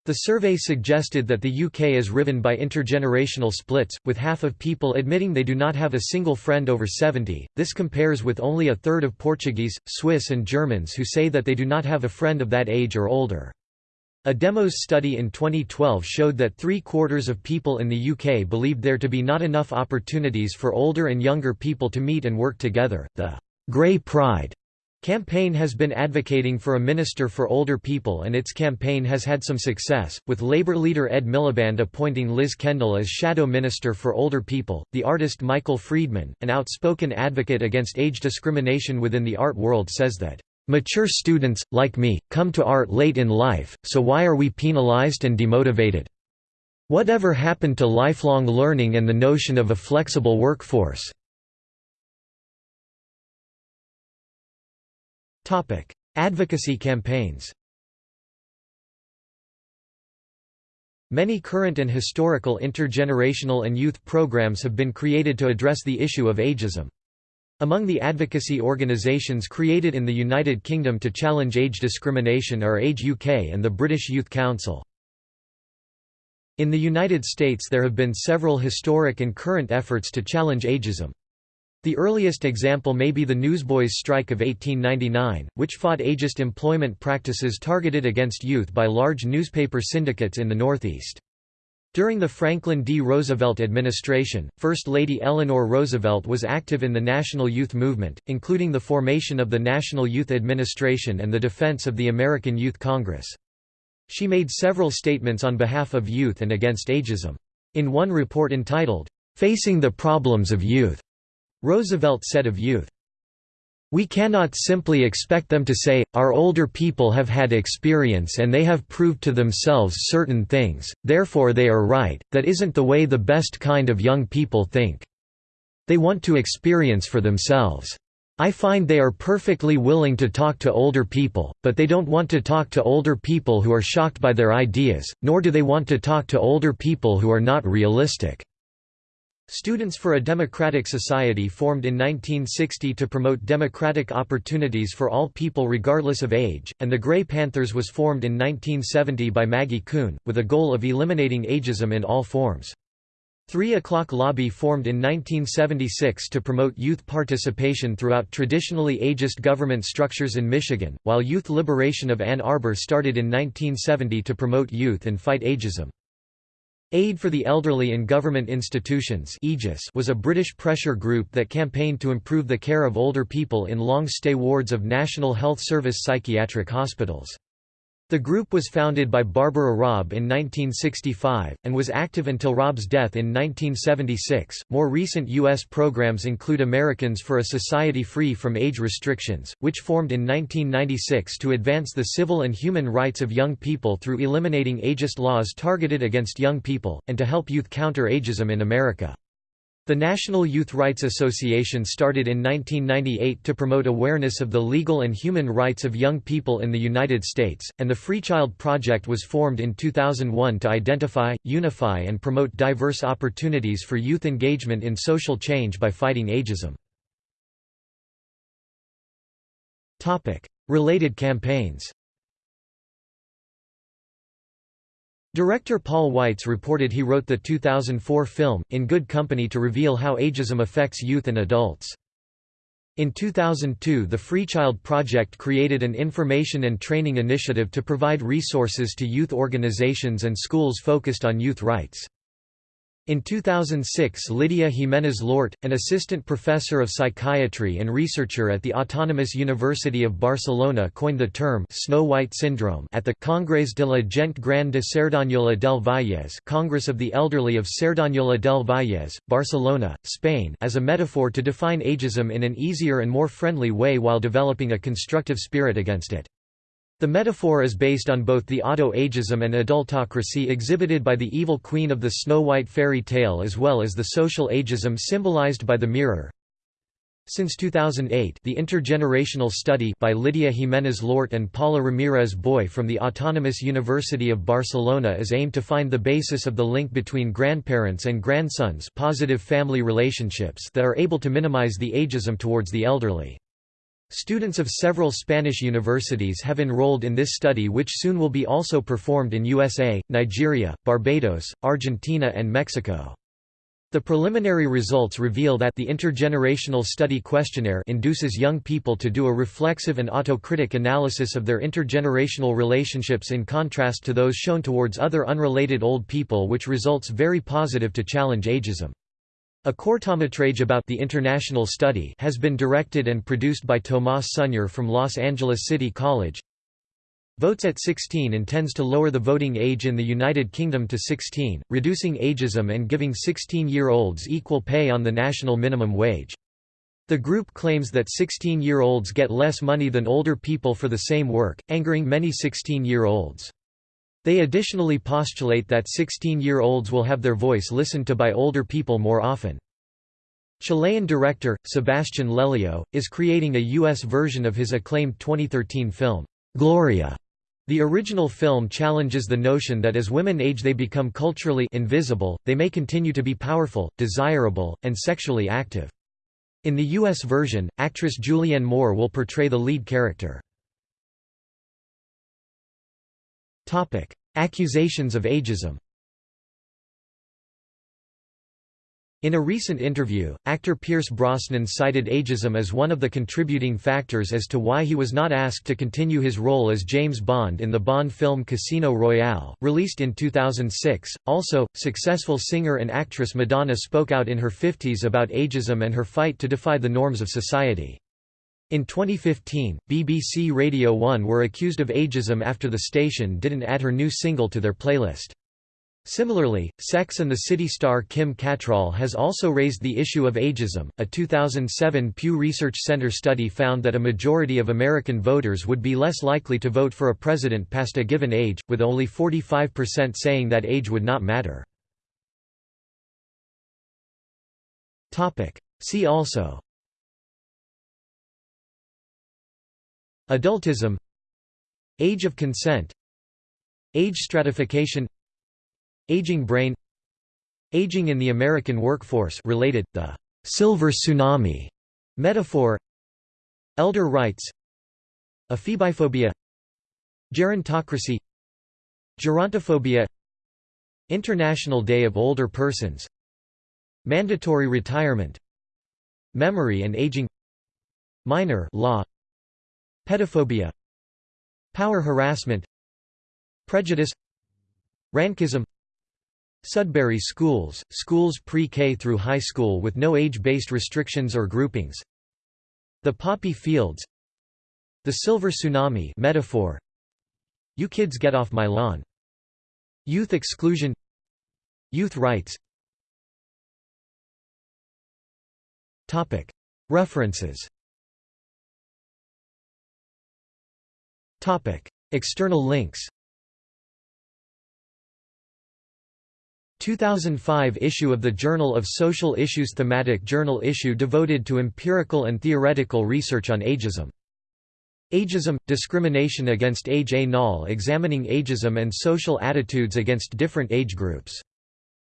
The survey suggested that the UK is riven by intergenerational splits, with half of people admitting they do not have a single friend over 70. This compares with only a third of Portuguese, Swiss, and Germans who say that they do not have a friend of that age or older. A Demos study in 2012 showed that three-quarters of people in the UK believed there to be not enough opportunities for older and younger people to meet and work together. The Grey Pride Campaign has been advocating for a minister for older people and its campaign has had some success, with Labour leader Ed Miliband appointing Liz Kendall as shadow minister for older people. The artist Michael Friedman, an outspoken advocate against age discrimination within the art world says that, "...mature students, like me, come to art late in life, so why are we penalized and demotivated? Whatever happened to lifelong learning and the notion of a flexible workforce?" Advocacy campaigns Many current and historical intergenerational and youth programs have been created to address the issue of ageism. Among the advocacy organisations created in the United Kingdom to challenge age discrimination are Age UK and the British Youth Council. In the United States there have been several historic and current efforts to challenge ageism. The earliest example may be the Newsboys' strike of 1899, which fought ageist employment practices targeted against youth by large newspaper syndicates in the Northeast. During the Franklin D. Roosevelt administration, First Lady Eleanor Roosevelt was active in the national youth movement, including the formation of the National Youth Administration and the defense of the American Youth Congress. She made several statements on behalf of youth and against ageism. In one report entitled, "'Facing the Problems of Youth' Roosevelt said of youth, we cannot simply expect them to say, our older people have had experience and they have proved to themselves certain things, therefore they are right, that isn't the way the best kind of young people think. They want to experience for themselves. I find they are perfectly willing to talk to older people, but they don't want to talk to older people who are shocked by their ideas, nor do they want to talk to older people who are not realistic. Students for a Democratic Society formed in 1960 to promote democratic opportunities for all people regardless of age, and the Grey Panthers was formed in 1970 by Maggie Kuhn, with a goal of eliminating ageism in all forms. Three O'Clock Lobby formed in 1976 to promote youth participation throughout traditionally ageist government structures in Michigan, while Youth Liberation of Ann Arbor started in 1970 to promote youth and fight ageism. Aid for the Elderly in Government Institutions was a British pressure group that campaigned to improve the care of older people in long-stay wards of National Health Service psychiatric hospitals. The group was founded by Barbara Robb in 1965, and was active until Robb's death in 1976. More recent U.S. programs include Americans for a Society Free from Age Restrictions, which formed in 1996 to advance the civil and human rights of young people through eliminating ageist laws targeted against young people, and to help youth counter ageism in America. The National Youth Rights Association started in 1998 to promote awareness of the legal and human rights of young people in the United States, and the Free Child Project was formed in 2001 to identify, unify and promote diverse opportunities for youth engagement in social change by fighting ageism. Related campaigns Director Paul Weitz reported he wrote the 2004 film, In Good Company to reveal how ageism affects youth and adults. In 2002 the Free Child Project created an information and training initiative to provide resources to youth organizations and schools focused on youth rights. In 2006 Lydia Giménez-Llort, an assistant professor of psychiatry and researcher at the Autonomous University of Barcelona coined the term «Snow White syndrome» at the Congrés de la Gent Gran de Cerdanyola del Vallès Congress of the Elderly of Cerdanyola del Vallès, Barcelona, Spain as a metaphor to define ageism in an easier and more friendly way while developing a constructive spirit against it. The metaphor is based on both the auto-ageism and adultocracy exhibited by the evil queen of the Snow White fairy tale as well as the social ageism symbolized by the mirror. Since 2008 the Intergenerational Study by Lydia Giménez-Llort and Paula Ramirez Boy from the Autonomous University of Barcelona is aimed to find the basis of the link between grandparents and grandsons positive family relationships that are able to minimize the ageism towards the elderly. Students of several Spanish universities have enrolled in this study which soon will be also performed in USA, Nigeria, Barbados, Argentina and Mexico. The preliminary results reveal that the Intergenerational Study Questionnaire induces young people to do a reflexive and autocritic analysis of their intergenerational relationships in contrast to those shown towards other unrelated old people which results very positive to challenge ageism. A cortometrage about the international study has been directed and produced by Tomas Sunyer from Los Angeles City College. Votes at 16 intends to lower the voting age in the United Kingdom to 16, reducing ageism and giving 16-year-olds equal pay on the national minimum wage. The group claims that 16-year-olds get less money than older people for the same work, angering many 16-year-olds. They additionally postulate that 16-year-olds will have their voice listened to by older people more often. Chilean director, Sebastian Lelio, is creating a U.S. version of his acclaimed 2013 film, Gloria. The original film challenges the notion that as women age they become culturally invisible, they may continue to be powerful, desirable, and sexually active. In the U.S. version, actress Julianne Moore will portray the lead character. Accusations of ageism In a recent interview, actor Pierce Brosnan cited ageism as one of the contributing factors as to why he was not asked to continue his role as James Bond in the Bond film Casino Royale, released in 2006. Also, successful singer and actress Madonna spoke out in her 50s about ageism and her fight to defy the norms of society. In 2015, BBC Radio 1 were accused of ageism after the station didn't add her new single to their playlist. Similarly, Sex and the City star Kim Cattrall has also raised the issue of ageism. A 2007 Pew Research Center study found that a majority of American voters would be less likely to vote for a president past a given age, with only 45% saying that age would not matter. Topic: See also Adultism Age of consent Age stratification Aging brain Aging in the American workforce related, the «silver tsunami» metaphor Elder rights Ephebiphobia Gerontocracy Gerontophobia International Day of Older Persons Mandatory retirement Memory and aging Minor law Pedophobia Power harassment Prejudice Rankism Sudbury schools, schools pre-K through high school with no age-based restrictions or groupings The poppy fields The silver tsunami metaphor You kids get off my lawn Youth exclusion Youth rights. References External links 2005 issue of the Journal of Social Issues thematic journal issue devoted to empirical and theoretical research on ageism. Ageism – Discrimination against age A null examining ageism and social attitudes against different age groups.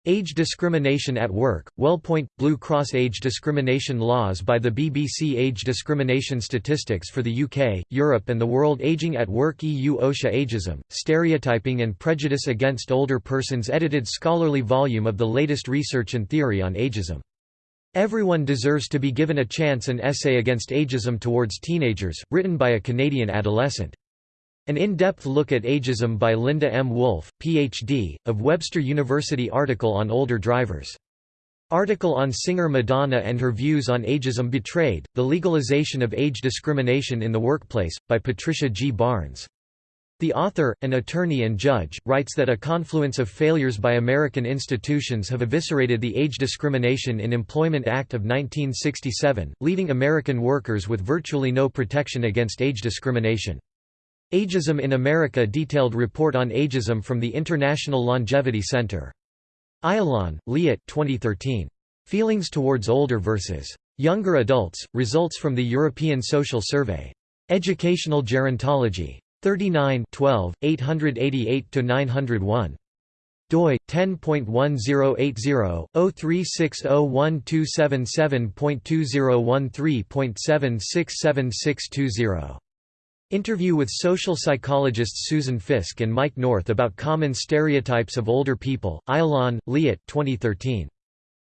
Age Discrimination at Work, Wellpoint, Blue Cross Age Discrimination Laws by the BBC Age Discrimination Statistics for the UK, Europe and the World Aging at Work EU OSHA Ageism, Stereotyping and Prejudice Against Older Persons edited scholarly volume of the latest research and theory on ageism. Everyone Deserves to be Given a Chance an essay against ageism towards teenagers, written by a Canadian adolescent. An in-depth look at ageism by Linda M. Wolfe, Ph.D., of Webster University article on older drivers. Article on singer Madonna and her views on ageism betrayed, the legalization of age discrimination in the workplace, by Patricia G. Barnes. The author, an attorney and judge, writes that a confluence of failures by American institutions have eviscerated the Age Discrimination in Employment Act of 1967, leaving American workers with virtually no protection against age discrimination. Ageism in America detailed report on ageism from the International Longevity Center. Ayalon, Liat 2013. Feelings towards older versus younger adults, results from the European Social Survey. Educational Gerontology. 39 12, 888–901 doi 10.1080-03601277201.767620 Interview with social psychologists Susan Fiske and Mike North about common stereotypes of older people, Ayalon, Liat 2013.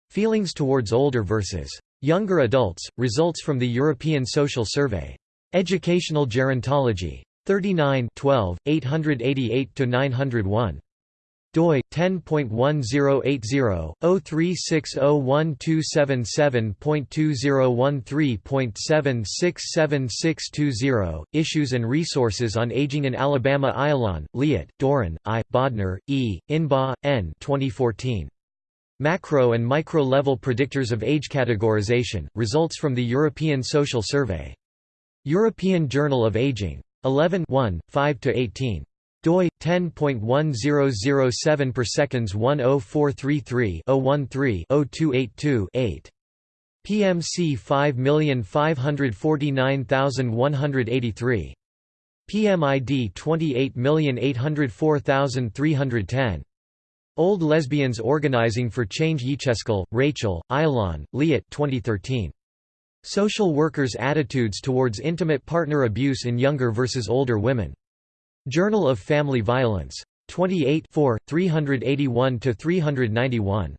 Feelings towards older versus younger adults, results from the European Social Survey. Educational Gerontology. 39 12, 888–901 doi 10.1080-0360127.2013.767620 Issues and Resources on Aging in Alabama Ayalon, Liat, Doran, I, Bodner, E., Inba, N. 2014. Macro and Micro-Level Predictors of Age Categorization, Results from the European Social Survey. European Journal of Aging. 11 1, 5–18 doi 10.1007 per seconds 10433 013 0282 8 PMC 5549183 PMID 28804310 Old Lesbians Organizing for Change Yecheskel, Rachel, Ayalon, Liat 2013. Social Workers' Attitudes Towards Intimate Partner Abuse in Younger versus Older Women. Journal of Family Violence. 28 381–391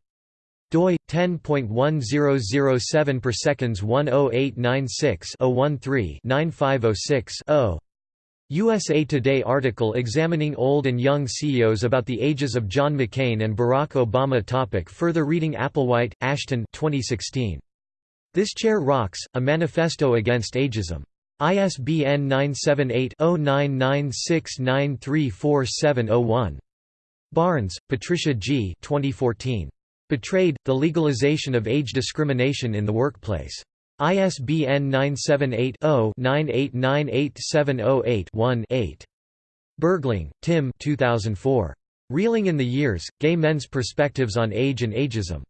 doi 10.1007 per seconds 10896 013 9506 0 USA Today article examining old and young CEOs about the ages of John McCain and Barack Obama topic further reading Applewhite, Ashton 2016 This Chair Rocks A Manifesto Against Ageism ISBN 978-0996934701. Barnes, Patricia G. 2014. Betrayed, The Legalization of Age Discrimination in the Workplace. ISBN 978-0-9898708-1-8. Bergling, Tim 2004. Reeling in the Years, Gay Men's Perspectives on Age and Ageism.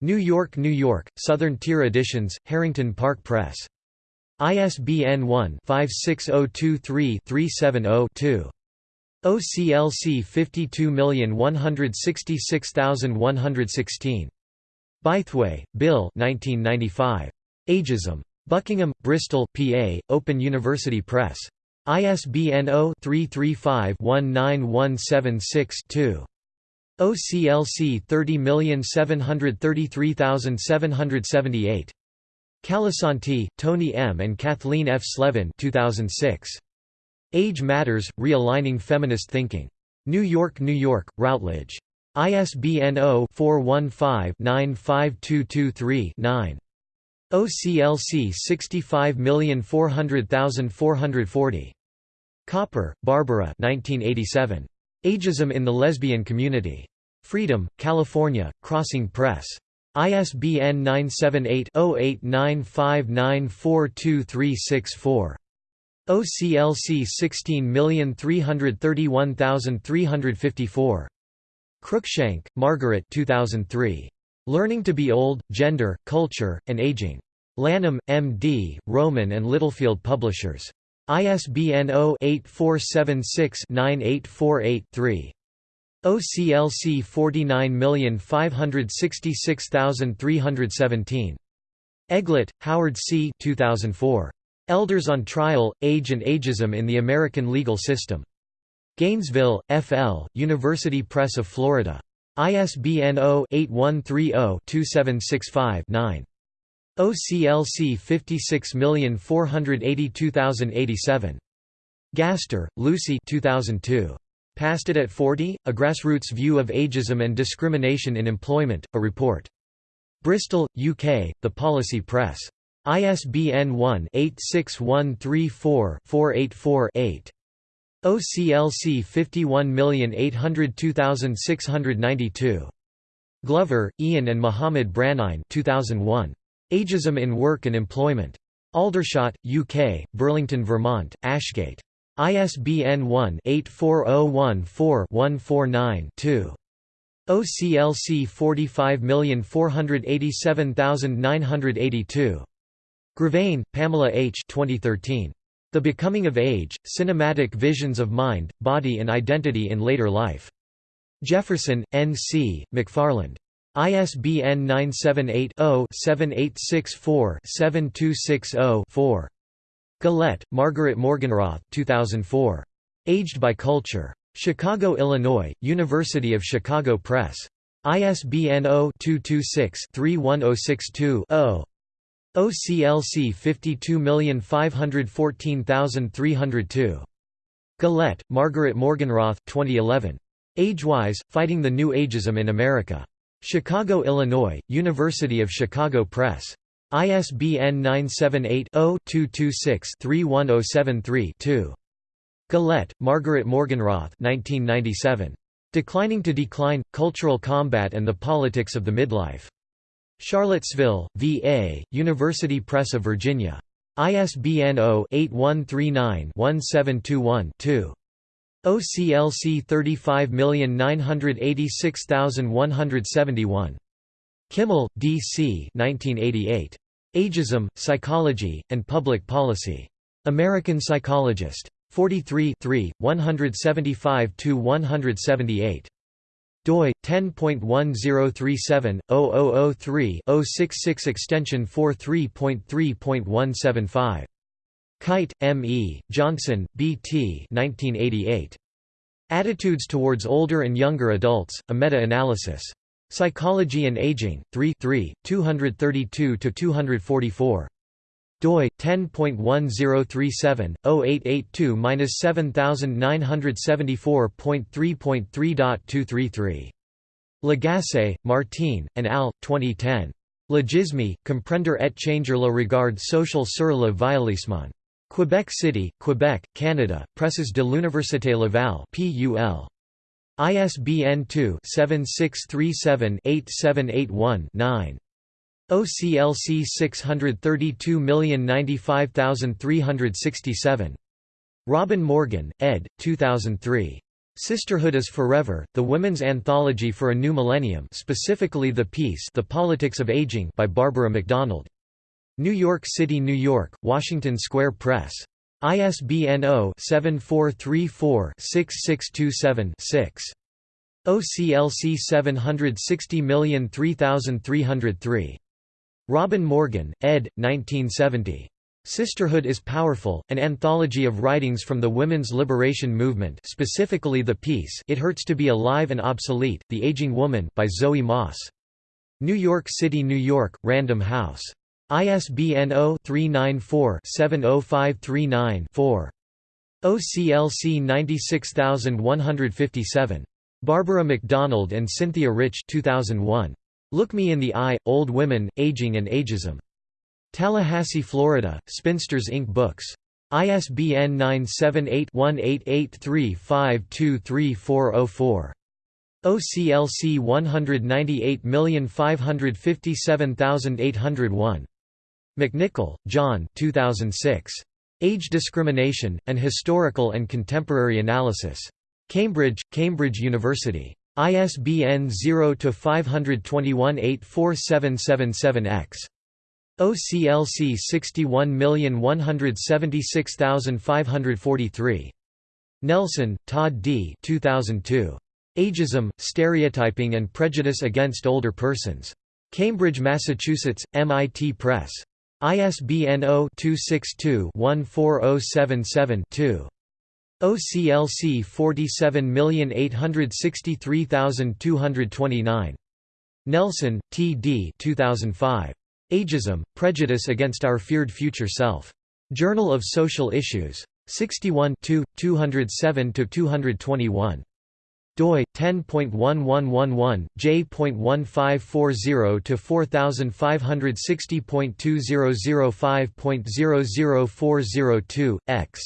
New York, New York, Southern Tier Editions, Harrington Park Press. ISBN 1-56023-370-2. OCLC 52166116. Bytheway, Bill 1995. Ageism. Buckingham, Bristol, PA, Open University Press. ISBN 0-335-19176-2. OCLC 30733778. Calasanti, Tony M. and Kathleen F. Slevin 2006. Age Matters, Realigning Feminist Thinking. New York, New York, Routledge. ISBN 0-415-95223-9. OCLC 65400440. Copper, Barbara 1987. Ageism in the Lesbian Community. Freedom, California, Crossing Press. ISBN 978-0895942364. OCLC 16331354. Cruikshank, Margaret 2003. Learning to be Old, Gender, Culture, and Aging. Lanham, M.D., Rowman and Littlefield Publishers. ISBN 0-8476-9848-3. OCLC 49566317. Eglit, Howard C. 2004. Elders on Trial, Age and Ageism in the American Legal System. Gainesville, F.L., University Press of Florida. ISBN 0-8130-2765-9. OCLC 56482087. Gaster, Lucy 2002. Past It at 40? A Grassroots View of Ageism and Discrimination in Employment, a Report. Bristol, UK, The Policy Press. ISBN 1-86134-484-8. OCLC 51802692. Glover, Ian and Muhammad Branine 2001. Ageism in Work and Employment. Aldershot, UK, Burlington, Vermont, Ashgate. ISBN 1-84014-149-2. OCLC 45487982. Gravagne, Pamela H. 2013. The Becoming of Age, Cinematic Visions of Mind, Body and Identity in Later Life. Jefferson, N. C., McFarland. ISBN 978-0-7864-7260-4. Gullette, Margaret Morganroth 2004. Aged by Culture. Chicago, Illinois, University of Chicago Press. ISBN 0-226-31062-0. OCLC 52514302. Gullette, Margaret Morganroth 2011. Agewise, Fighting the New Ageism in America. Chicago, Illinois, University of Chicago Press. ISBN 978-0-226-31073-2. Gullette, Margaret Morganroth 1997. Declining to Decline, Cultural Combat and the Politics of the Midlife. Charlottesville, VA, University Press of Virginia. ISBN 0-8139-1721-2. OCLC 35986171. Kimmel, D. C. 1988. Ageism, Psychology, and Public Policy. American Psychologist. 43 175–178 doi 10.1037/0003-066 extension 43.3.175 Kite, M. E., Johnson, B. T. 1988. Attitudes Towards Older and Younger Adults, a Meta-Analysis. Psychology and Aging, 3 232–244 doi 10.1037/0882-7974.3.3.233. Lagacé, Martine, and al. 2010. L'agisme, comprendre et changer le regard social sur le vieillissement. Quebec City, Quebec, Canada, Presses de l'Université Laval PUL. ISBN 2-7637-8781-9. OCLC 632095367. Robin Morgan, ed. 2003. Sisterhood is Forever, The Women's Anthology for a New Millennium specifically the piece The Politics of Aging by Barbara MacDonald. New York City, New York, Washington Square Press. ISBN 0-7434-6627-6. OCLC 760003303. Robin Morgan, ed. 1970. Sisterhood is Powerful, an anthology of writings from the women's liberation movement specifically the piece It Hurts to be Alive and Obsolete, The Aging Woman by Zoe Moss. New York City, New York, Random House. ISBN 0-394-70539-4. OCLC 96157. Barbara McDonald and Cynthia Rich 2001. Look Me in the Eye, Old Women, Aging and Ageism. Tallahassee, Florida, Spinsters Ink Books. ISBN 978-1883523404. OCLC 198557801. Macnicol, John 2006. Age Discrimination, An Historical and Contemporary Analysis. Cambridge, Cambridge University. ISBN 0-521-84777-X. OCLC 61176543. Nelson, Todd D. 2002. Ageism, Stereotyping and Prejudice Against Older Persons. Cambridge, Massachusetts, MIT Press. ISBN 0-262-14077-2. OCLC 47863229. Nelson, T. D. 2005. Ageism, Prejudice Against Our Feared Future Self. Journal of Social Issues. 61 207–221 doi 10.1111 j.1540 to 4560.2005.00402 x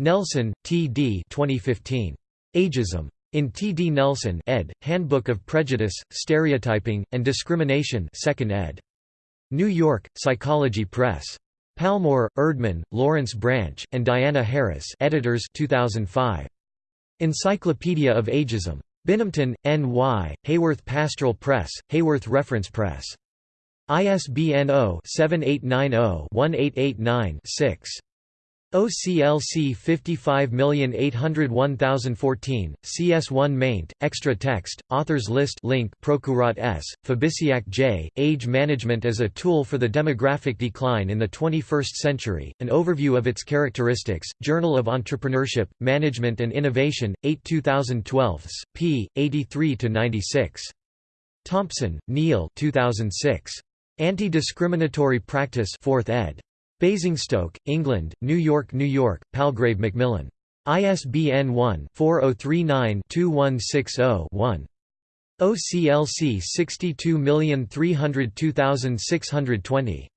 Nelson, T. D. 2015. Ageism. In T. D. Nelson ed., Handbook of Prejudice, Stereotyping, and Discrimination 2nd ed. New York, Psychology Press. Palmore, Erdman, Lawrence Branch, and Diana Harris editors 2005. Encyclopedia of Ageism. Binghamton, N.Y., Haworth Pastoral Press, Haworth Reference Press. ISBN 0-7890-1889-6. OCLC 55801014, CS1 maint, extra text, authors list link Prokurat S., Fabisiak J., Age Management as a Tool for the Demographic Decline in the 21st Century, an overview of its characteristics, Journal of Entrepreneurship, Management and Innovation, 8 2012, p. 83–96. Thompson, Neil 2006. Anti-Discriminatory Practice 4th ed. Basingstoke, England, New York, New York, Palgrave Macmillan. ISBN 1-4039-2160-1. OCLC 62302620.